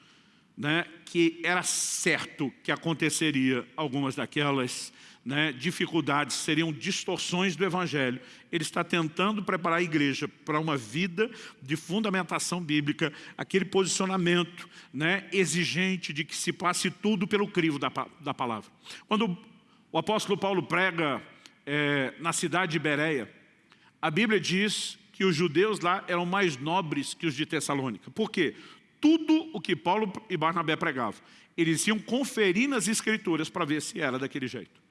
né, que era certo que aconteceria algumas daquelas né, dificuldades, seriam distorções do Evangelho. Ele está tentando preparar a igreja para uma vida de fundamentação bíblica, aquele posicionamento né, exigente de que se passe tudo pelo crivo da, da palavra. Quando o apóstolo Paulo prega é, na cidade de Bereia, a Bíblia diz que os judeus lá eram mais nobres que os de Tessalônica. Por quê? Tudo o que Paulo e Barnabé pregavam, eles iam conferir nas escrituras para ver se era daquele jeito.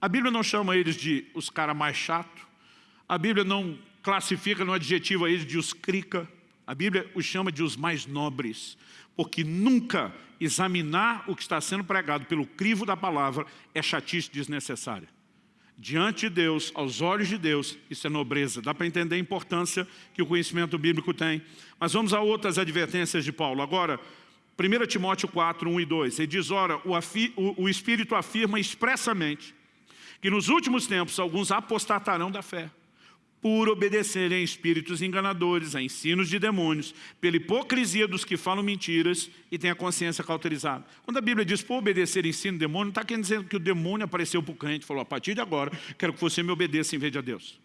A Bíblia não chama eles de os caras mais chato. A Bíblia não classifica no adjetivo a eles de os crica. A Bíblia os chama de os mais nobres. Porque nunca examinar o que está sendo pregado pelo crivo da palavra é chatice desnecessária. Diante de Deus, aos olhos de Deus, isso é nobreza. Dá para entender a importância que o conhecimento bíblico tem. Mas vamos a outras advertências de Paulo. Agora, 1 Timóteo 4, 1 e 2. Ele diz, ora, o, o, o Espírito afirma expressamente que nos últimos tempos alguns apostatarão da fé, por obedecerem a espíritos enganadores, a ensinos de demônios, pela hipocrisia dos que falam mentiras e têm a consciência cauterizada. Quando a Bíblia diz por obedecer ensino de demônio, não está querendo dizer que o demônio apareceu para o crente e falou, a partir de agora, quero que você me obedeça em vez de a Deus.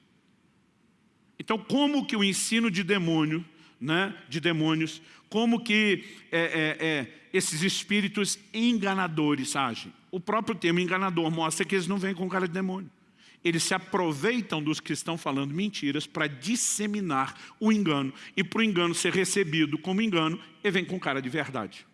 Então, como que o ensino de demônio, né, de demônios, como que é, é, é, esses espíritos enganadores agem? o próprio termo enganador mostra que eles não vêm com cara de demônio. Eles se aproveitam dos que estão falando mentiras para disseminar o engano. E para o engano ser recebido como engano, ele vem com cara de verdade.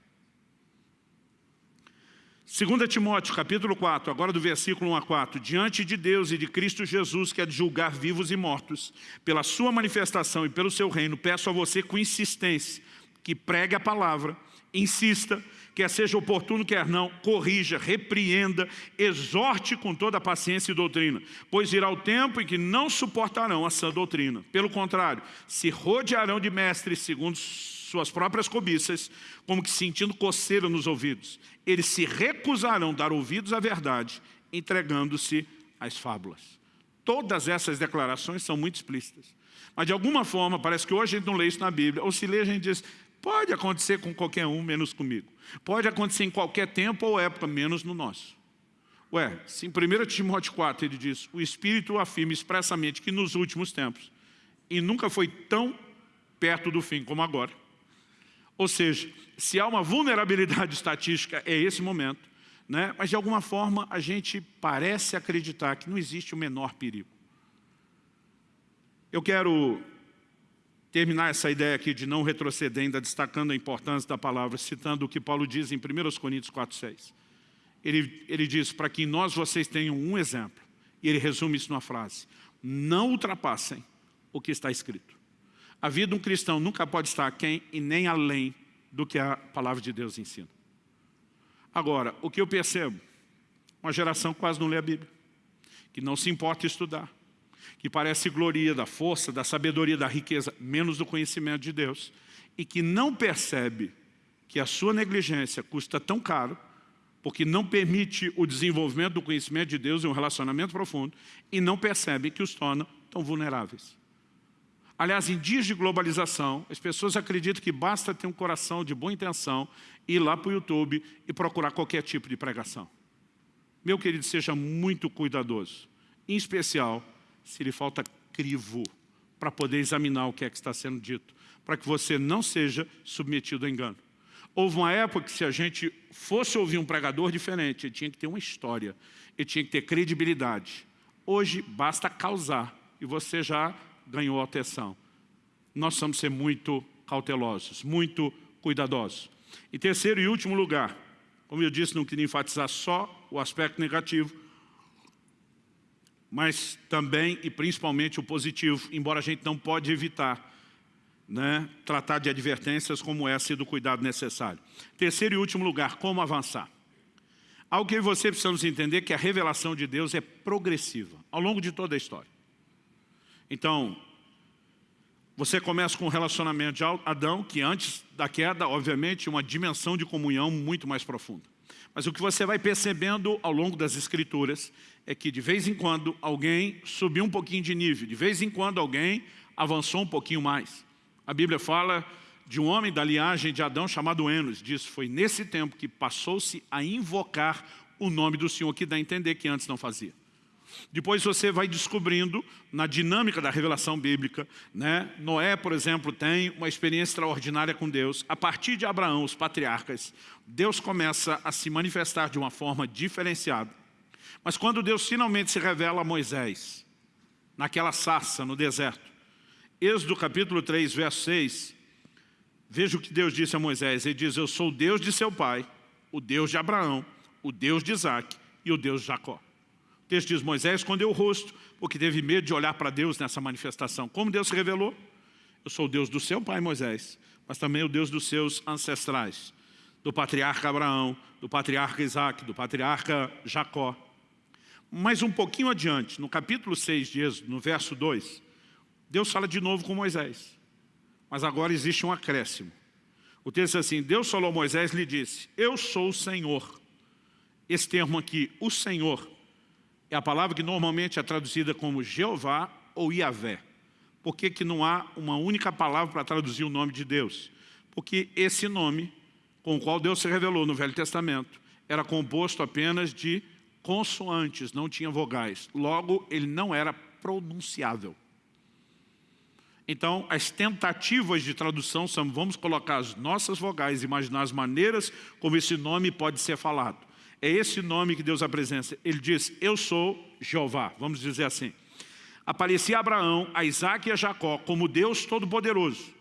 2 Timóteo, capítulo 4, agora do versículo 1 a 4. Diante de Deus e de Cristo Jesus, que é de julgar vivos e mortos, pela sua manifestação e pelo seu reino, peço a você com insistência que pregue a palavra, insista, quer seja oportuno, quer não, corrija, repreenda, exorte com toda a paciência e doutrina, pois irá o tempo em que não suportarão a sã doutrina. Pelo contrário, se rodearão de mestres segundo suas próprias cobiças, como que sentindo coceira nos ouvidos. Eles se recusarão dar ouvidos à verdade, entregando-se às fábulas. Todas essas declarações são muito explícitas. Mas de alguma forma, parece que hoje a gente não lê isso na Bíblia, ou se lê a gente diz, Pode acontecer com qualquer um, menos comigo. Pode acontecer em qualquer tempo ou época, menos no nosso. Ué, se em 1 Timóteo 4 ele diz, o Espírito afirma expressamente que nos últimos tempos, e nunca foi tão perto do fim como agora, ou seja, se há uma vulnerabilidade estatística, é esse momento, né? mas de alguma forma a gente parece acreditar que não existe o menor perigo. Eu quero terminar essa ideia aqui de não retroceder, ainda destacando a importância da palavra, citando o que Paulo diz em 1 Coríntios 4, 6. Ele, ele diz, para que nós vocês tenham um exemplo, e ele resume isso numa frase, não ultrapassem o que está escrito. A vida de um cristão nunca pode estar aquém e nem além do que a palavra de Deus ensina. Agora, o que eu percebo? Uma geração quase não lê a Bíblia, que não se importa estudar, que parece gloria da força, da sabedoria, da riqueza, menos do conhecimento de Deus, e que não percebe que a sua negligência custa tão caro, porque não permite o desenvolvimento do conhecimento de Deus e um relacionamento profundo, e não percebe que os torna tão vulneráveis. Aliás, em dias de globalização, as pessoas acreditam que basta ter um coração de boa intenção, ir lá para o YouTube e procurar qualquer tipo de pregação. Meu querido, seja muito cuidadoso, em especial se lhe falta crivo para poder examinar o que é que está sendo dito, para que você não seja submetido a engano. Houve uma época que se a gente fosse ouvir um pregador diferente, ele tinha que ter uma história, ele tinha que ter credibilidade. Hoje basta causar e você já ganhou a atenção. Nós precisamos ser muito cautelosos, muito cuidadosos. Em terceiro e último lugar, como eu disse, não queria enfatizar só o aspecto negativo, mas também e principalmente o positivo, embora a gente não pode evitar né, tratar de advertências como essa e do cuidado necessário. Terceiro e último lugar, como avançar. Algo que você precisamos entender que a revelação de Deus é progressiva, ao longo de toda a história. Então, você começa com o relacionamento de Adão, que antes da queda, obviamente, uma dimensão de comunhão muito mais profunda. Mas o que você vai percebendo ao longo das escrituras é que de vez em quando alguém subiu um pouquinho de nível, de vez em quando alguém avançou um pouquinho mais. A Bíblia fala de um homem da linhagem de Adão chamado Enos, diz, foi nesse tempo que passou-se a invocar o nome do Senhor, que dá a entender que antes não fazia. Depois você vai descobrindo, na dinâmica da revelação bíblica, né? Noé, por exemplo, tem uma experiência extraordinária com Deus. A partir de Abraão, os patriarcas, Deus começa a se manifestar de uma forma diferenciada. Mas quando Deus finalmente se revela a Moisés, naquela sarça no deserto, Êxodo capítulo 3, verso 6, veja o que Deus disse a Moisés. Ele diz, eu sou o Deus de seu pai, o Deus de Abraão, o Deus de Isaac e o Deus de Jacó. Texto diz, Moisés escondeu o rosto, porque teve medo de olhar para Deus nessa manifestação. Como Deus se revelou? Eu sou o Deus do seu pai Moisés, mas também o Deus dos seus ancestrais, do patriarca Abraão, do patriarca Isaac, do patriarca Jacó. Mas um pouquinho adiante, no capítulo 6 de Êxodo, no verso 2, Deus fala de novo com Moisés. Mas agora existe um acréscimo. O texto é assim, Deus falou a Moisés e lhe disse, eu sou o Senhor. Esse termo aqui, o Senhor, é a palavra que normalmente é traduzida como Jeová ou Iavé. Por que, que não há uma única palavra para traduzir o nome de Deus? Porque esse nome, com o qual Deus se revelou no Velho Testamento, era composto apenas de consoantes, não tinha vogais. Logo, ele não era pronunciável. Então, as tentativas de tradução são, vamos colocar as nossas vogais, imaginar as maneiras como esse nome pode ser falado. É esse nome que Deus apresenta. Ele diz, eu sou Jeová, vamos dizer assim. Aparecia a Abraão, a Isaac e a Jacó como Deus Todo-Poderoso.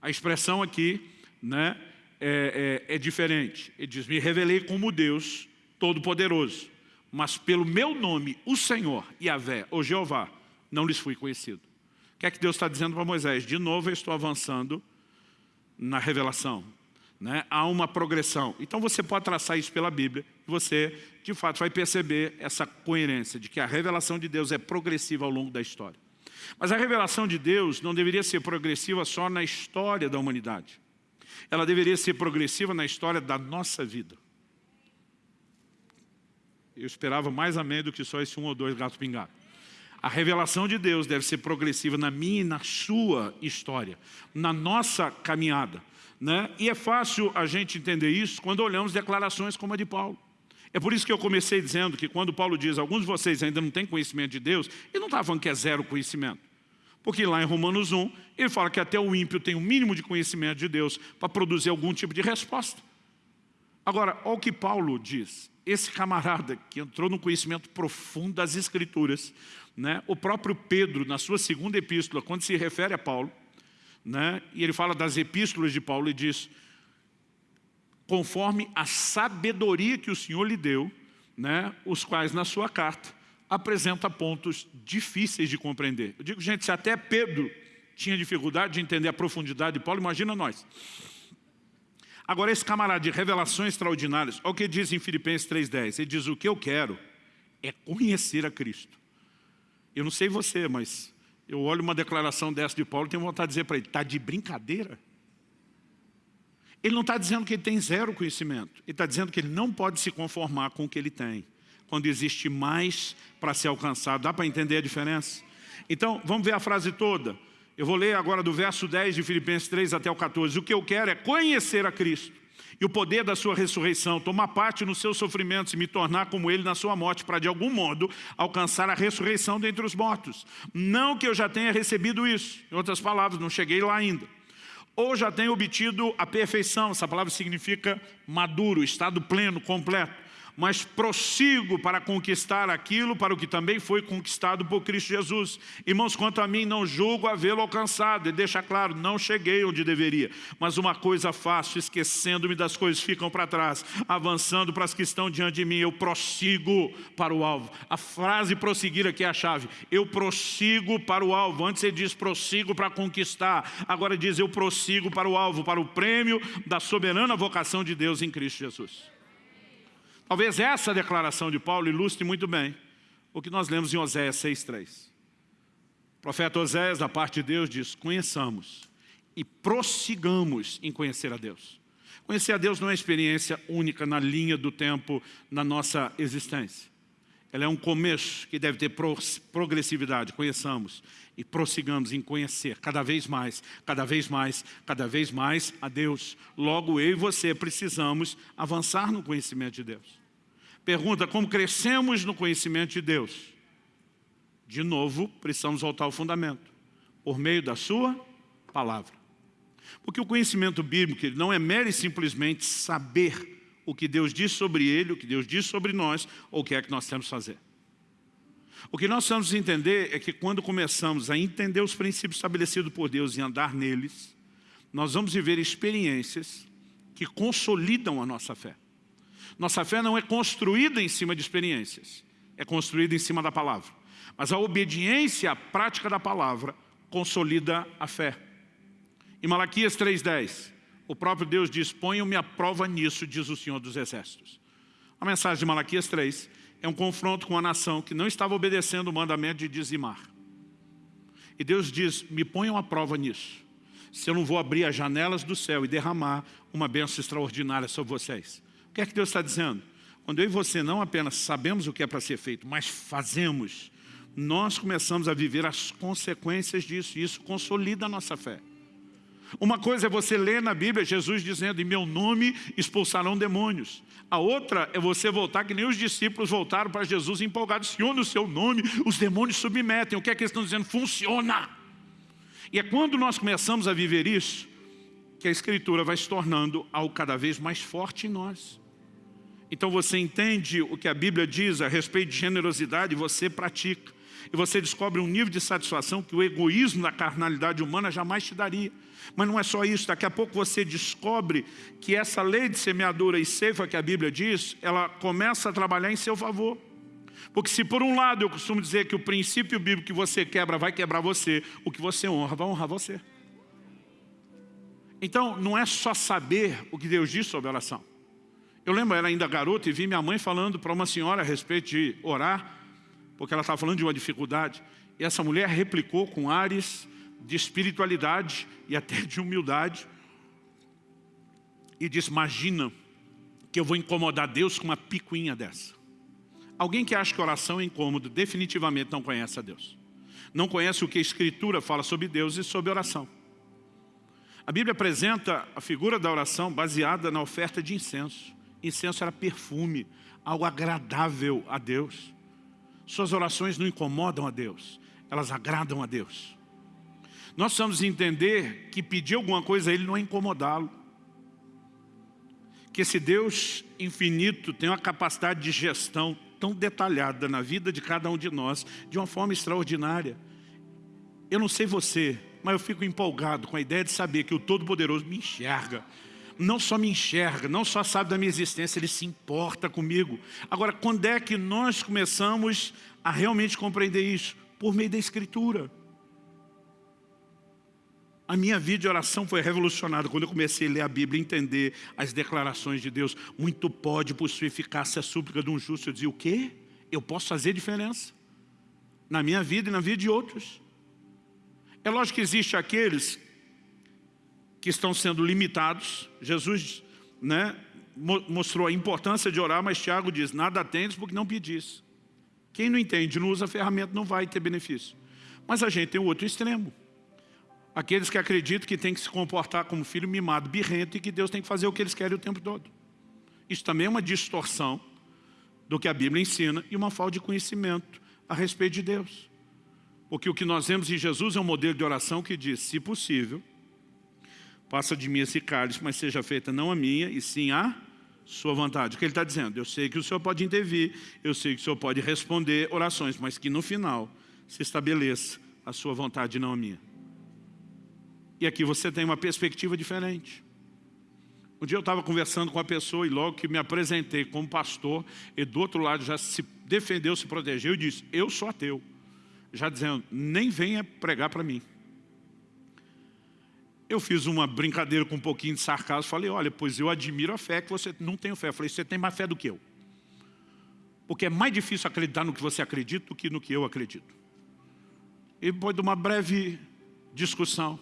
A expressão aqui né, é, é, é diferente. Ele diz, me revelei como Deus Todo-Poderoso, mas pelo meu nome, o Senhor, Yahvé, ou Jeová, não lhes fui conhecido. O que é que Deus está dizendo para Moisés? De novo eu estou avançando na revelação né? há uma progressão. Então você pode traçar isso pela Bíblia e você, de fato, vai perceber essa coerência de que a revelação de Deus é progressiva ao longo da história. Mas a revelação de Deus não deveria ser progressiva só na história da humanidade. Ela deveria ser progressiva na história da nossa vida. Eu esperava mais amém do que só esse um ou dois gatos pingados. A revelação de Deus deve ser progressiva na minha e na sua história, na nossa caminhada. Né? E é fácil a gente entender isso quando olhamos declarações como a de Paulo. É por isso que eu comecei dizendo que quando Paulo diz alguns de vocês ainda não têm conhecimento de Deus, ele não está falando que é zero conhecimento. Porque lá em Romanos 1, ele fala que até o ímpio tem o um mínimo de conhecimento de Deus para produzir algum tipo de resposta. Agora, olha o que Paulo diz. Esse camarada que entrou no conhecimento profundo das Escrituras, né? o próprio Pedro, na sua segunda epístola, quando se refere a Paulo, né? e ele fala das epístolas de Paulo e diz, conforme a sabedoria que o Senhor lhe deu, né? os quais na sua carta apresenta pontos difíceis de compreender. Eu digo, gente, se até Pedro tinha dificuldade de entender a profundidade de Paulo, imagina nós. Agora, esse camarada de revelações extraordinárias, olha o que diz em Filipenses 3,10. Ele diz, o que eu quero é conhecer a Cristo. Eu não sei você, mas eu olho uma declaração dessa de Paulo e tenho vontade de dizer para ele, está de brincadeira? Ele não está dizendo que ele tem zero conhecimento. Ele está dizendo que ele não pode se conformar com o que ele tem. Quando existe mais para ser alcançado. Dá para entender a diferença? Então, vamos ver a frase toda. Eu vou ler agora do verso 10 de Filipenses 3 até o 14. O que eu quero é conhecer a Cristo e o poder da sua ressurreição, tomar parte nos seus sofrimentos e me tornar como ele na sua morte, para de algum modo alcançar a ressurreição dentre os mortos. Não que eu já tenha recebido isso, em outras palavras, não cheguei lá ainda. Ou já tenha obtido a perfeição, essa palavra significa maduro, estado pleno, completo. Mas prossigo para conquistar aquilo para o que também foi conquistado por Cristo Jesus. Irmãos, quanto a mim, não julgo havê-lo alcançado. E deixa claro, não cheguei onde deveria. Mas uma coisa faço, esquecendo-me das coisas que ficam para trás, avançando para as que estão diante de mim, eu prossigo para o alvo. A frase prosseguir aqui é a chave. Eu prossigo para o alvo. Antes ele diz prossigo para conquistar. Agora diz eu prossigo para o alvo, para o prêmio da soberana vocação de Deus em Cristo Jesus. Talvez essa declaração de Paulo ilustre muito bem o que nós lemos em Oséias 6,3. O profeta Oséias, da parte de Deus, diz, conheçamos e prossigamos em conhecer a Deus. Conhecer a Deus não é experiência única na linha do tempo na nossa existência. Ela é um começo que deve ter progressividade, conheçamos e prossigamos em conhecer cada vez mais, cada vez mais, cada vez mais a Deus. Logo eu e você precisamos avançar no conhecimento de Deus. Pergunta, como crescemos no conhecimento de Deus? De novo, precisamos voltar ao fundamento, por meio da sua palavra. Porque o conhecimento bíblico não é mero e simplesmente saber o que Deus diz sobre ele, o que Deus diz sobre nós, ou o que é que nós temos que fazer. O que nós precisamos entender é que quando começamos a entender os princípios estabelecidos por Deus e andar neles, nós vamos viver experiências que consolidam a nossa fé. Nossa fé não é construída em cima de experiências, é construída em cima da palavra. Mas a obediência à prática da palavra consolida a fé. Em Malaquias 3,10, o próprio Deus diz, ponham-me a prova nisso, diz o Senhor dos Exércitos. A mensagem de Malaquias 3 é um confronto com a nação que não estava obedecendo o mandamento de dizimar. E Deus diz, me ponham a prova nisso. Se eu não vou abrir as janelas do céu e derramar uma bênção extraordinária sobre vocês. O que é que Deus está dizendo? Quando eu e você não apenas sabemos o que é para ser feito, mas fazemos, nós começamos a viver as consequências disso. E isso consolida a nossa fé. Uma coisa é você ler na Bíblia Jesus dizendo, em meu nome expulsarão demônios. A outra é você voltar, que nem os discípulos voltaram para Jesus empolgados. Senhor, no seu nome, os demônios submetem. O que é que eles estão dizendo? Funciona. E é quando nós começamos a viver isso, que a Escritura vai se tornando algo cada vez mais forte em nós. Então você entende o que a Bíblia diz a respeito de generosidade você pratica. E você descobre um nível de satisfação que o egoísmo da carnalidade humana jamais te daria. Mas não é só isso, daqui a pouco você descobre que essa lei de semeadura e ceifa que a Bíblia diz, ela começa a trabalhar em seu favor. Porque se por um lado eu costumo dizer que o princípio bíblico que você quebra vai quebrar você, o que você honra vai honrar você. Então não é só saber o que Deus diz sobre oração. Eu lembro, eu era ainda garota e vi minha mãe falando para uma senhora a respeito de orar, porque ela estava falando de uma dificuldade. E essa mulher replicou com ares de espiritualidade e até de humildade. E disse, imagina que eu vou incomodar Deus com uma picuinha dessa. Alguém que acha que oração é incômodo, definitivamente não conhece a Deus. Não conhece o que a Escritura fala sobre Deus e sobre oração. A Bíblia apresenta a figura da oração baseada na oferta de incenso. Incenso era perfume, algo agradável a Deus. Suas orações não incomodam a Deus, elas agradam a Deus. Nós precisamos entender que pedir alguma coisa a Ele não é incomodá-lo. Que esse Deus infinito tem uma capacidade de gestão tão detalhada na vida de cada um de nós, de uma forma extraordinária. Eu não sei você, mas eu fico empolgado com a ideia de saber que o Todo-Poderoso me enxerga. Não só me enxerga, não só sabe da minha existência, Ele se importa comigo. Agora, quando é que nós começamos a realmente compreender isso? Por meio da Escritura. A minha vida de oração foi revolucionada quando eu comecei a ler a Bíblia e entender as declarações de Deus. Muito pode por sua eficácia a súplica de um justo. Eu dizia, o quê? Eu posso fazer diferença? Na minha vida e na vida de outros. É lógico que existem aqueles que estão sendo limitados. Jesus né, mostrou a importância de orar, mas Tiago diz, nada tendes porque não pedis. Quem não entende, não usa a ferramenta, não vai ter benefício. Mas a gente tem o outro extremo. Aqueles que acreditam que tem que se comportar como filho mimado, birrento e que Deus tem que fazer o que eles querem o tempo todo. Isso também é uma distorção do que a Bíblia ensina e uma falta de conhecimento a respeito de Deus. Porque o que nós vemos em Jesus é um modelo de oração que diz, se possível, passa de mim esse cálice, mas seja feita não a minha, e sim a sua vontade. O que ele está dizendo? Eu sei que o Senhor pode intervir, eu sei que o Senhor pode responder orações, mas que no final se estabeleça a sua vontade, não a minha. E aqui você tem uma perspectiva diferente. Um dia eu estava conversando com uma pessoa e logo que me apresentei como pastor, e do outro lado já se defendeu, se protegeu e disse, eu sou ateu. Já dizendo, nem venha pregar para mim. Eu fiz uma brincadeira com um pouquinho de sarcasmo, falei, olha, pois eu admiro a fé que você não tem fé. Eu falei, você tem mais fé do que eu. Porque é mais difícil acreditar no que você acredita do que no que eu acredito. E depois de uma breve discussão,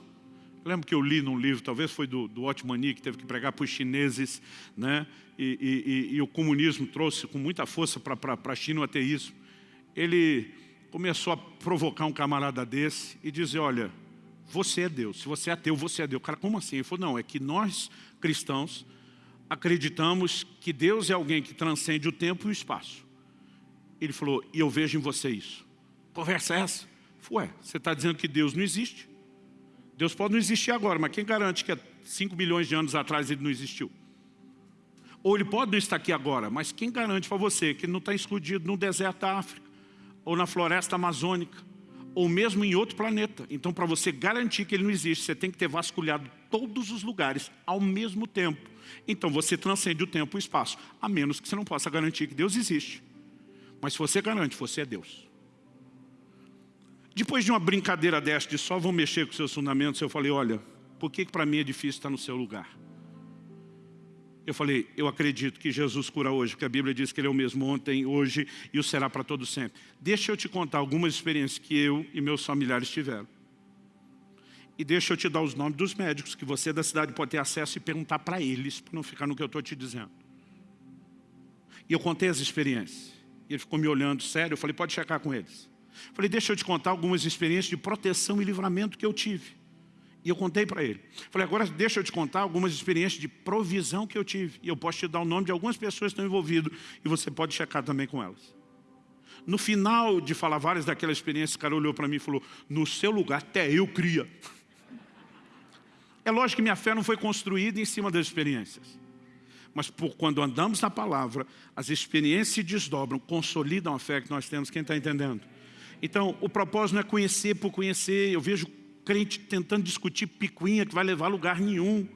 lembro que eu li num livro, talvez foi do, do Otmani, que teve que pregar para os chineses, né? E, e, e, e, o comunismo trouxe com muita força para a China o ateísmo. Ele começou a provocar um camarada desse e dizer, olha, você é Deus, se você é ateu, você é Deus. Cara, como assim? Ele falou, não, é que nós, cristãos, acreditamos que Deus é alguém que transcende o tempo e o espaço. Ele falou, e eu vejo em você isso. Conversa é essa? Ué, você está dizendo que Deus não existe? Deus pode não existir agora, mas quem garante que há 5 milhões de anos atrás ele não existiu? Ou ele pode não estar aqui agora, mas quem garante para você que ele não está escondido no deserto da África, ou na floresta amazônica, ou mesmo em outro planeta. Então, para você garantir que ele não existe, você tem que ter vasculhado todos os lugares ao mesmo tempo. Então, você transcende o tempo e o espaço, a menos que você não possa garantir que Deus existe. Mas se você garante, você é Deus. Depois de uma brincadeira desta de só vão mexer com seus fundamentos, eu falei, olha, por que para mim é difícil estar no seu lugar? Eu falei, eu acredito que Jesus cura hoje, porque a Bíblia diz que Ele é o mesmo ontem, hoje e o será para todo sempre. Deixa eu te contar algumas experiências que eu e meus familiares tiveram. E deixa eu te dar os nomes dos médicos que você da cidade pode ter acesso e perguntar para eles, para não ficar no que eu estou te dizendo. E eu contei as experiências. E ele ficou me olhando sério, eu falei, pode checar com eles. Falei, deixa eu te contar algumas experiências de proteção e livramento que eu tive. E eu contei para ele. Falei, agora deixa eu te contar algumas experiências de provisão que eu tive. E eu posso te dar o nome de algumas pessoas que estão envolvidas e você pode checar também com elas. No final de falar várias daquelas experiências, o cara olhou para mim e falou, no seu lugar até eu cria. É lógico que minha fé não foi construída em cima das experiências. Mas por, quando andamos na palavra, as experiências se desdobram, consolidam a fé que nós temos. Quem está entendendo? Então, o propósito não é conhecer por conhecer. Eu vejo crente tentando discutir picuinha que vai levar a lugar nenhum.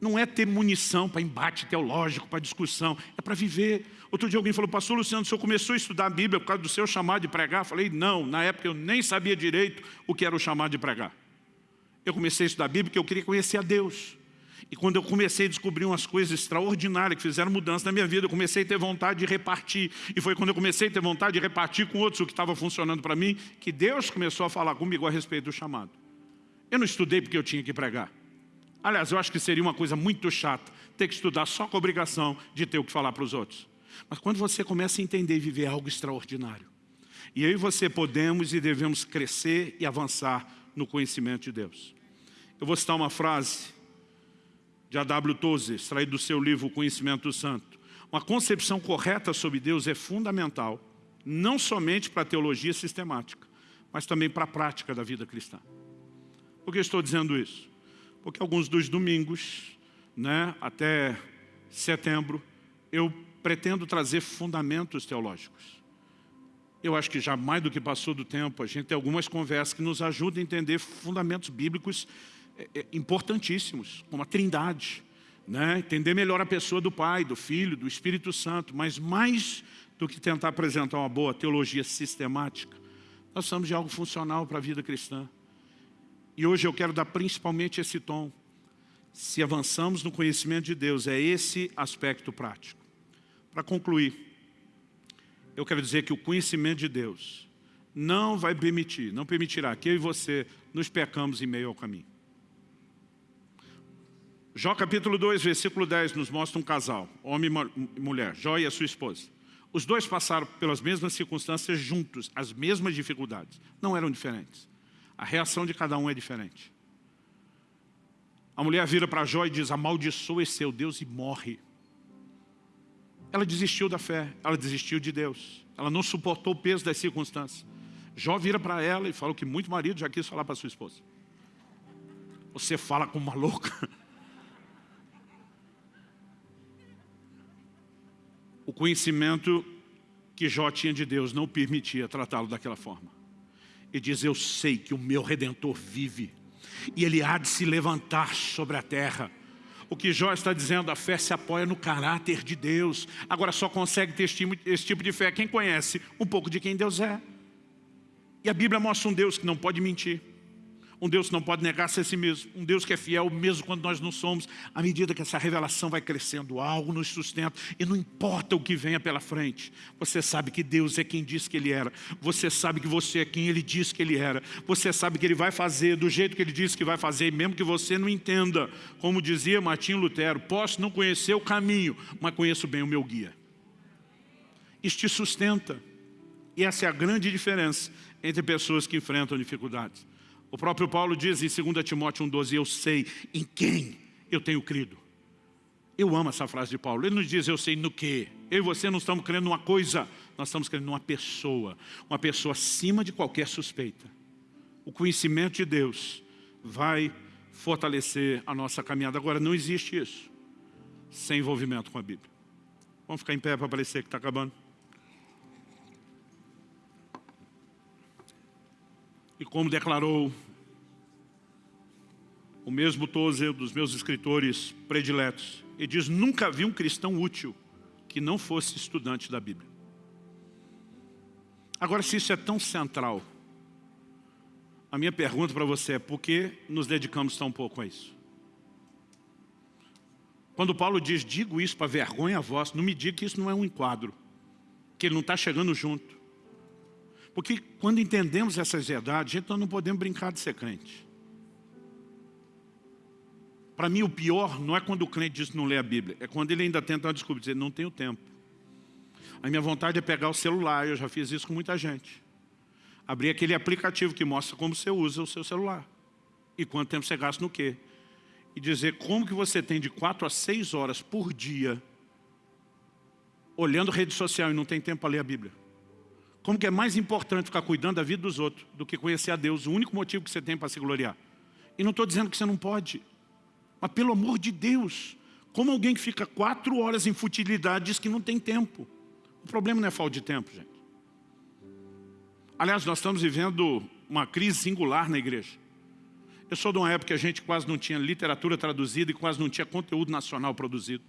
Não é ter munição para embate teológico, para discussão, é para viver. Outro dia alguém falou, pastor Luciano, o senhor começou a estudar a Bíblia por causa do seu chamado de pregar? Eu falei, não, na época eu nem sabia direito o que era o chamado de pregar. Eu comecei a estudar a Bíblia porque eu queria conhecer a Deus. E quando eu comecei a descobrir umas coisas extraordinárias que fizeram mudança na minha vida, eu comecei a ter vontade de repartir. E foi quando eu comecei a ter vontade de repartir com outros o que estava funcionando para mim, que Deus começou a falar comigo a respeito do chamado. Eu não estudei porque eu tinha que pregar. Aliás, eu acho que seria uma coisa muito chata ter que estudar só com a obrigação de ter o que falar para os outros. Mas quando você começa a entender e viver algo extraordinário, e eu e você podemos e devemos crescer e avançar no conhecimento de Deus. Eu vou citar uma frase de A.W. Tozer, extraído do seu livro O Conhecimento do Santo. Uma concepção correta sobre Deus é fundamental, não somente para a teologia sistemática, mas também para a prática da vida cristã. Por que estou dizendo isso? Porque alguns dos domingos, né, até setembro, eu pretendo trazer fundamentos teológicos. Eu acho que já mais do que passou do tempo, a gente tem algumas conversas que nos ajudam a entender fundamentos bíblicos é, é, importantíssimos, como a trindade, né? entender melhor a pessoa do Pai, do Filho, do Espírito Santo, mas mais do que tentar apresentar uma boa teologia sistemática, nós precisamos de algo funcional para a vida cristã. E hoje eu quero dar principalmente esse tom. Se avançamos no conhecimento de Deus, é esse aspecto prático. Para concluir, eu quero dizer que o conhecimento de Deus não vai permitir, não permitirá que eu e você nos pecamos em meio ao caminho. Jó capítulo 2, versículo 10 nos mostra um casal, homem e mulher, Jó e a sua esposa. Os dois passaram pelas mesmas circunstâncias juntos, as mesmas dificuldades. Não eram diferentes. A reação de cada um é diferente. A mulher vira para Jó e diz, amaldiçoa esse seu Deus e morre. Ela desistiu da fé, ela desistiu de Deus. Ela não suportou o peso das circunstâncias. Jó vira para ela e fala que muito marido já quis falar para sua esposa. Você fala como uma louca. O conhecimento que Jó tinha de Deus não permitia tratá-lo daquela forma. E diz, eu sei que o meu Redentor vive, e ele há de se levantar sobre a terra. O que Jó está dizendo, a fé se apoia no caráter de Deus. Agora só consegue ter esse tipo de fé quem conhece um pouco de quem Deus é. E a Bíblia mostra um Deus que não pode mentir. Um Deus que não pode negar-se a si mesmo. Um Deus que é fiel mesmo quando nós não somos. À medida que essa revelação vai crescendo, algo nos sustenta. E não importa o que venha pela frente. Você sabe que Deus é quem disse que Ele era. Você sabe que você é quem Ele disse que Ele era. Você sabe que Ele vai fazer do jeito que Ele disse que vai fazer. Mesmo que você não entenda. Como dizia Martinho Lutero, posso não conhecer o caminho, mas conheço bem o meu guia. Isso te sustenta. E essa é a grande diferença entre pessoas que enfrentam dificuldades. O próprio Paulo diz em 2 Timóteo 1,12, eu sei em quem eu tenho crido. Eu amo essa frase de Paulo. Ele nos diz, eu sei no que. Eu e você não estamos crendo numa coisa, nós estamos crendo numa pessoa. Uma pessoa acima de qualquer suspeita. O conhecimento de Deus vai fortalecer a nossa caminhada. Agora, não existe isso sem envolvimento com a Bíblia. Vamos ficar em pé para parecer que está acabando. E como declarou o mesmo Tozer, dos meus escritores prediletos, ele diz, nunca vi um cristão útil que não fosse estudante da Bíblia. Agora, se isso é tão central, a minha pergunta para você é, por que nos dedicamos tão pouco a isso? Quando Paulo diz, digo isso para vergonha a voz, não me diga que isso não é um enquadro, que ele não está chegando junto. Porque quando entendemos essas verdades, nós não podemos brincar de ser crente. Para mim, o pior não é quando o crente diz que não lê a Bíblia, é quando ele ainda tenta desculpa, dizer, não tenho tempo. A minha vontade é pegar o celular, eu já fiz isso com muita gente. Abrir aquele aplicativo que mostra como você usa o seu celular. E quanto tempo você gasta no quê. E dizer como que você tem de 4 a 6 horas por dia olhando rede social e não tem tempo para ler a Bíblia. Como que é mais importante ficar cuidando da vida dos outros do que conhecer a Deus, o único motivo que você tem para se gloriar. E não estou dizendo que você não pode, mas pelo amor de Deus, como alguém que fica quatro horas em futilidade diz que não tem tempo. O problema não é falta de tempo, gente. Aliás, nós estamos vivendo uma crise singular na igreja. Eu sou de uma época que a gente quase não tinha literatura traduzida e quase não tinha conteúdo nacional produzido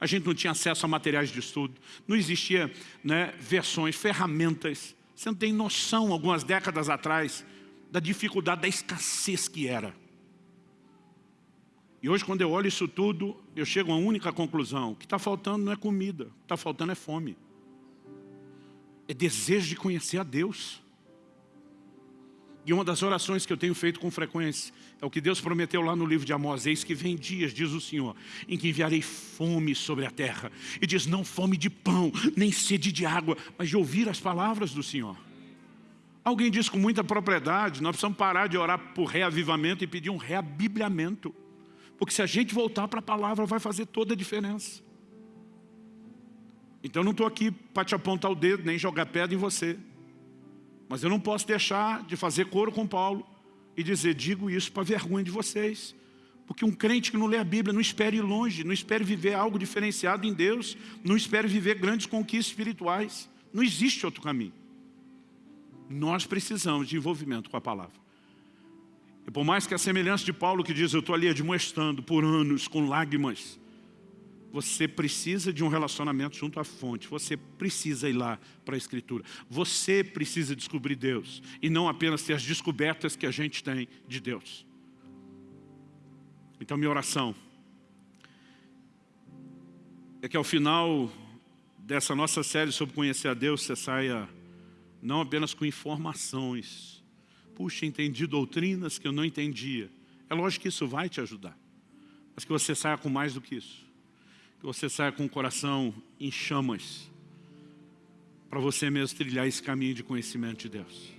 a gente não tinha acesso a materiais de estudo, não existia né, versões, ferramentas. Você não tem noção, algumas décadas atrás, da dificuldade, da escassez que era. E hoje, quando eu olho isso tudo, eu chego a uma única conclusão. O que está faltando não é comida, o que está faltando é fome. É desejo de conhecer a Deus. E uma das orações que eu tenho feito com frequência é o que Deus prometeu lá no livro de Amós. Eis que vem dias, diz o Senhor, em que enviarei fome sobre a terra. E diz, não fome de pão, nem sede de água, mas de ouvir as palavras do Senhor. Alguém diz com muita propriedade, nós precisamos parar de orar por reavivamento e pedir um reabibliamento. Porque se a gente voltar para a palavra, vai fazer toda a diferença. Então não estou aqui para te apontar o dedo, nem jogar pedra em você. Mas eu não posso deixar de fazer coro com Paulo e dizer, digo isso para vergonha de vocês. Porque um crente que não lê a Bíblia não espere ir longe, não espere viver algo diferenciado em Deus, não espere viver grandes conquistas espirituais. Não existe outro caminho. Nós precisamos de envolvimento com a palavra. E por mais que a semelhança de Paulo que diz, eu estou ali admoestando por anos, com lágrimas, você precisa de um relacionamento junto à fonte. Você precisa ir lá para a Escritura. Você precisa descobrir Deus. E não apenas ter as descobertas que a gente tem de Deus. Então minha oração é que ao final dessa nossa série sobre conhecer a Deus, você saia não apenas com informações. Puxa, entendi doutrinas que eu não entendia. É lógico que isso vai te ajudar. Mas que você saia com mais do que isso que você saia com o coração em chamas para você mesmo trilhar esse caminho de conhecimento de Deus.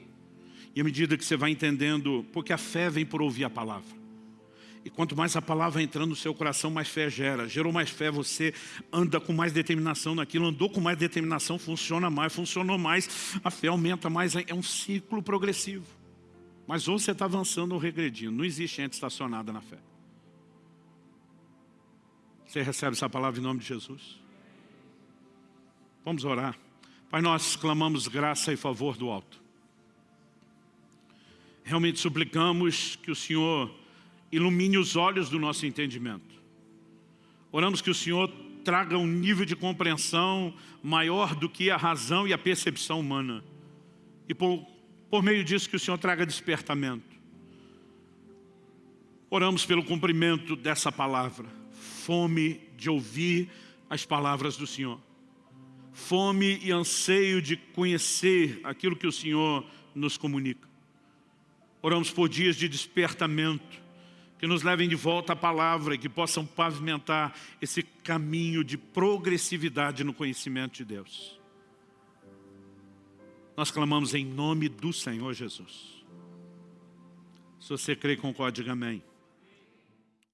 E à medida que você vai entendendo, porque a fé vem por ouvir a palavra. E quanto mais a palavra entrando no seu coração, mais fé gera. Gerou mais fé, você anda com mais determinação naquilo, andou com mais determinação, funciona mais, funcionou mais, a fé aumenta mais, é um ciclo progressivo. Mas ou você está avançando ou regredindo, não existe gente estacionada na fé. Você recebe essa palavra em nome de Jesus? Vamos orar. Pai, nós clamamos graça e favor do alto. Realmente suplicamos que o Senhor ilumine os olhos do nosso entendimento. Oramos que o Senhor traga um nível de compreensão maior do que a razão e a percepção humana. E por, por meio disso que o Senhor traga despertamento. Oramos pelo cumprimento dessa palavra. Fome de ouvir as palavras do Senhor. Fome e anseio de conhecer aquilo que o Senhor nos comunica. Oramos por dias de despertamento, que nos levem de volta à palavra e que possam pavimentar esse caminho de progressividade no conhecimento de Deus. Nós clamamos em nome do Senhor Jesus. Se você crê, concorde, diga amém.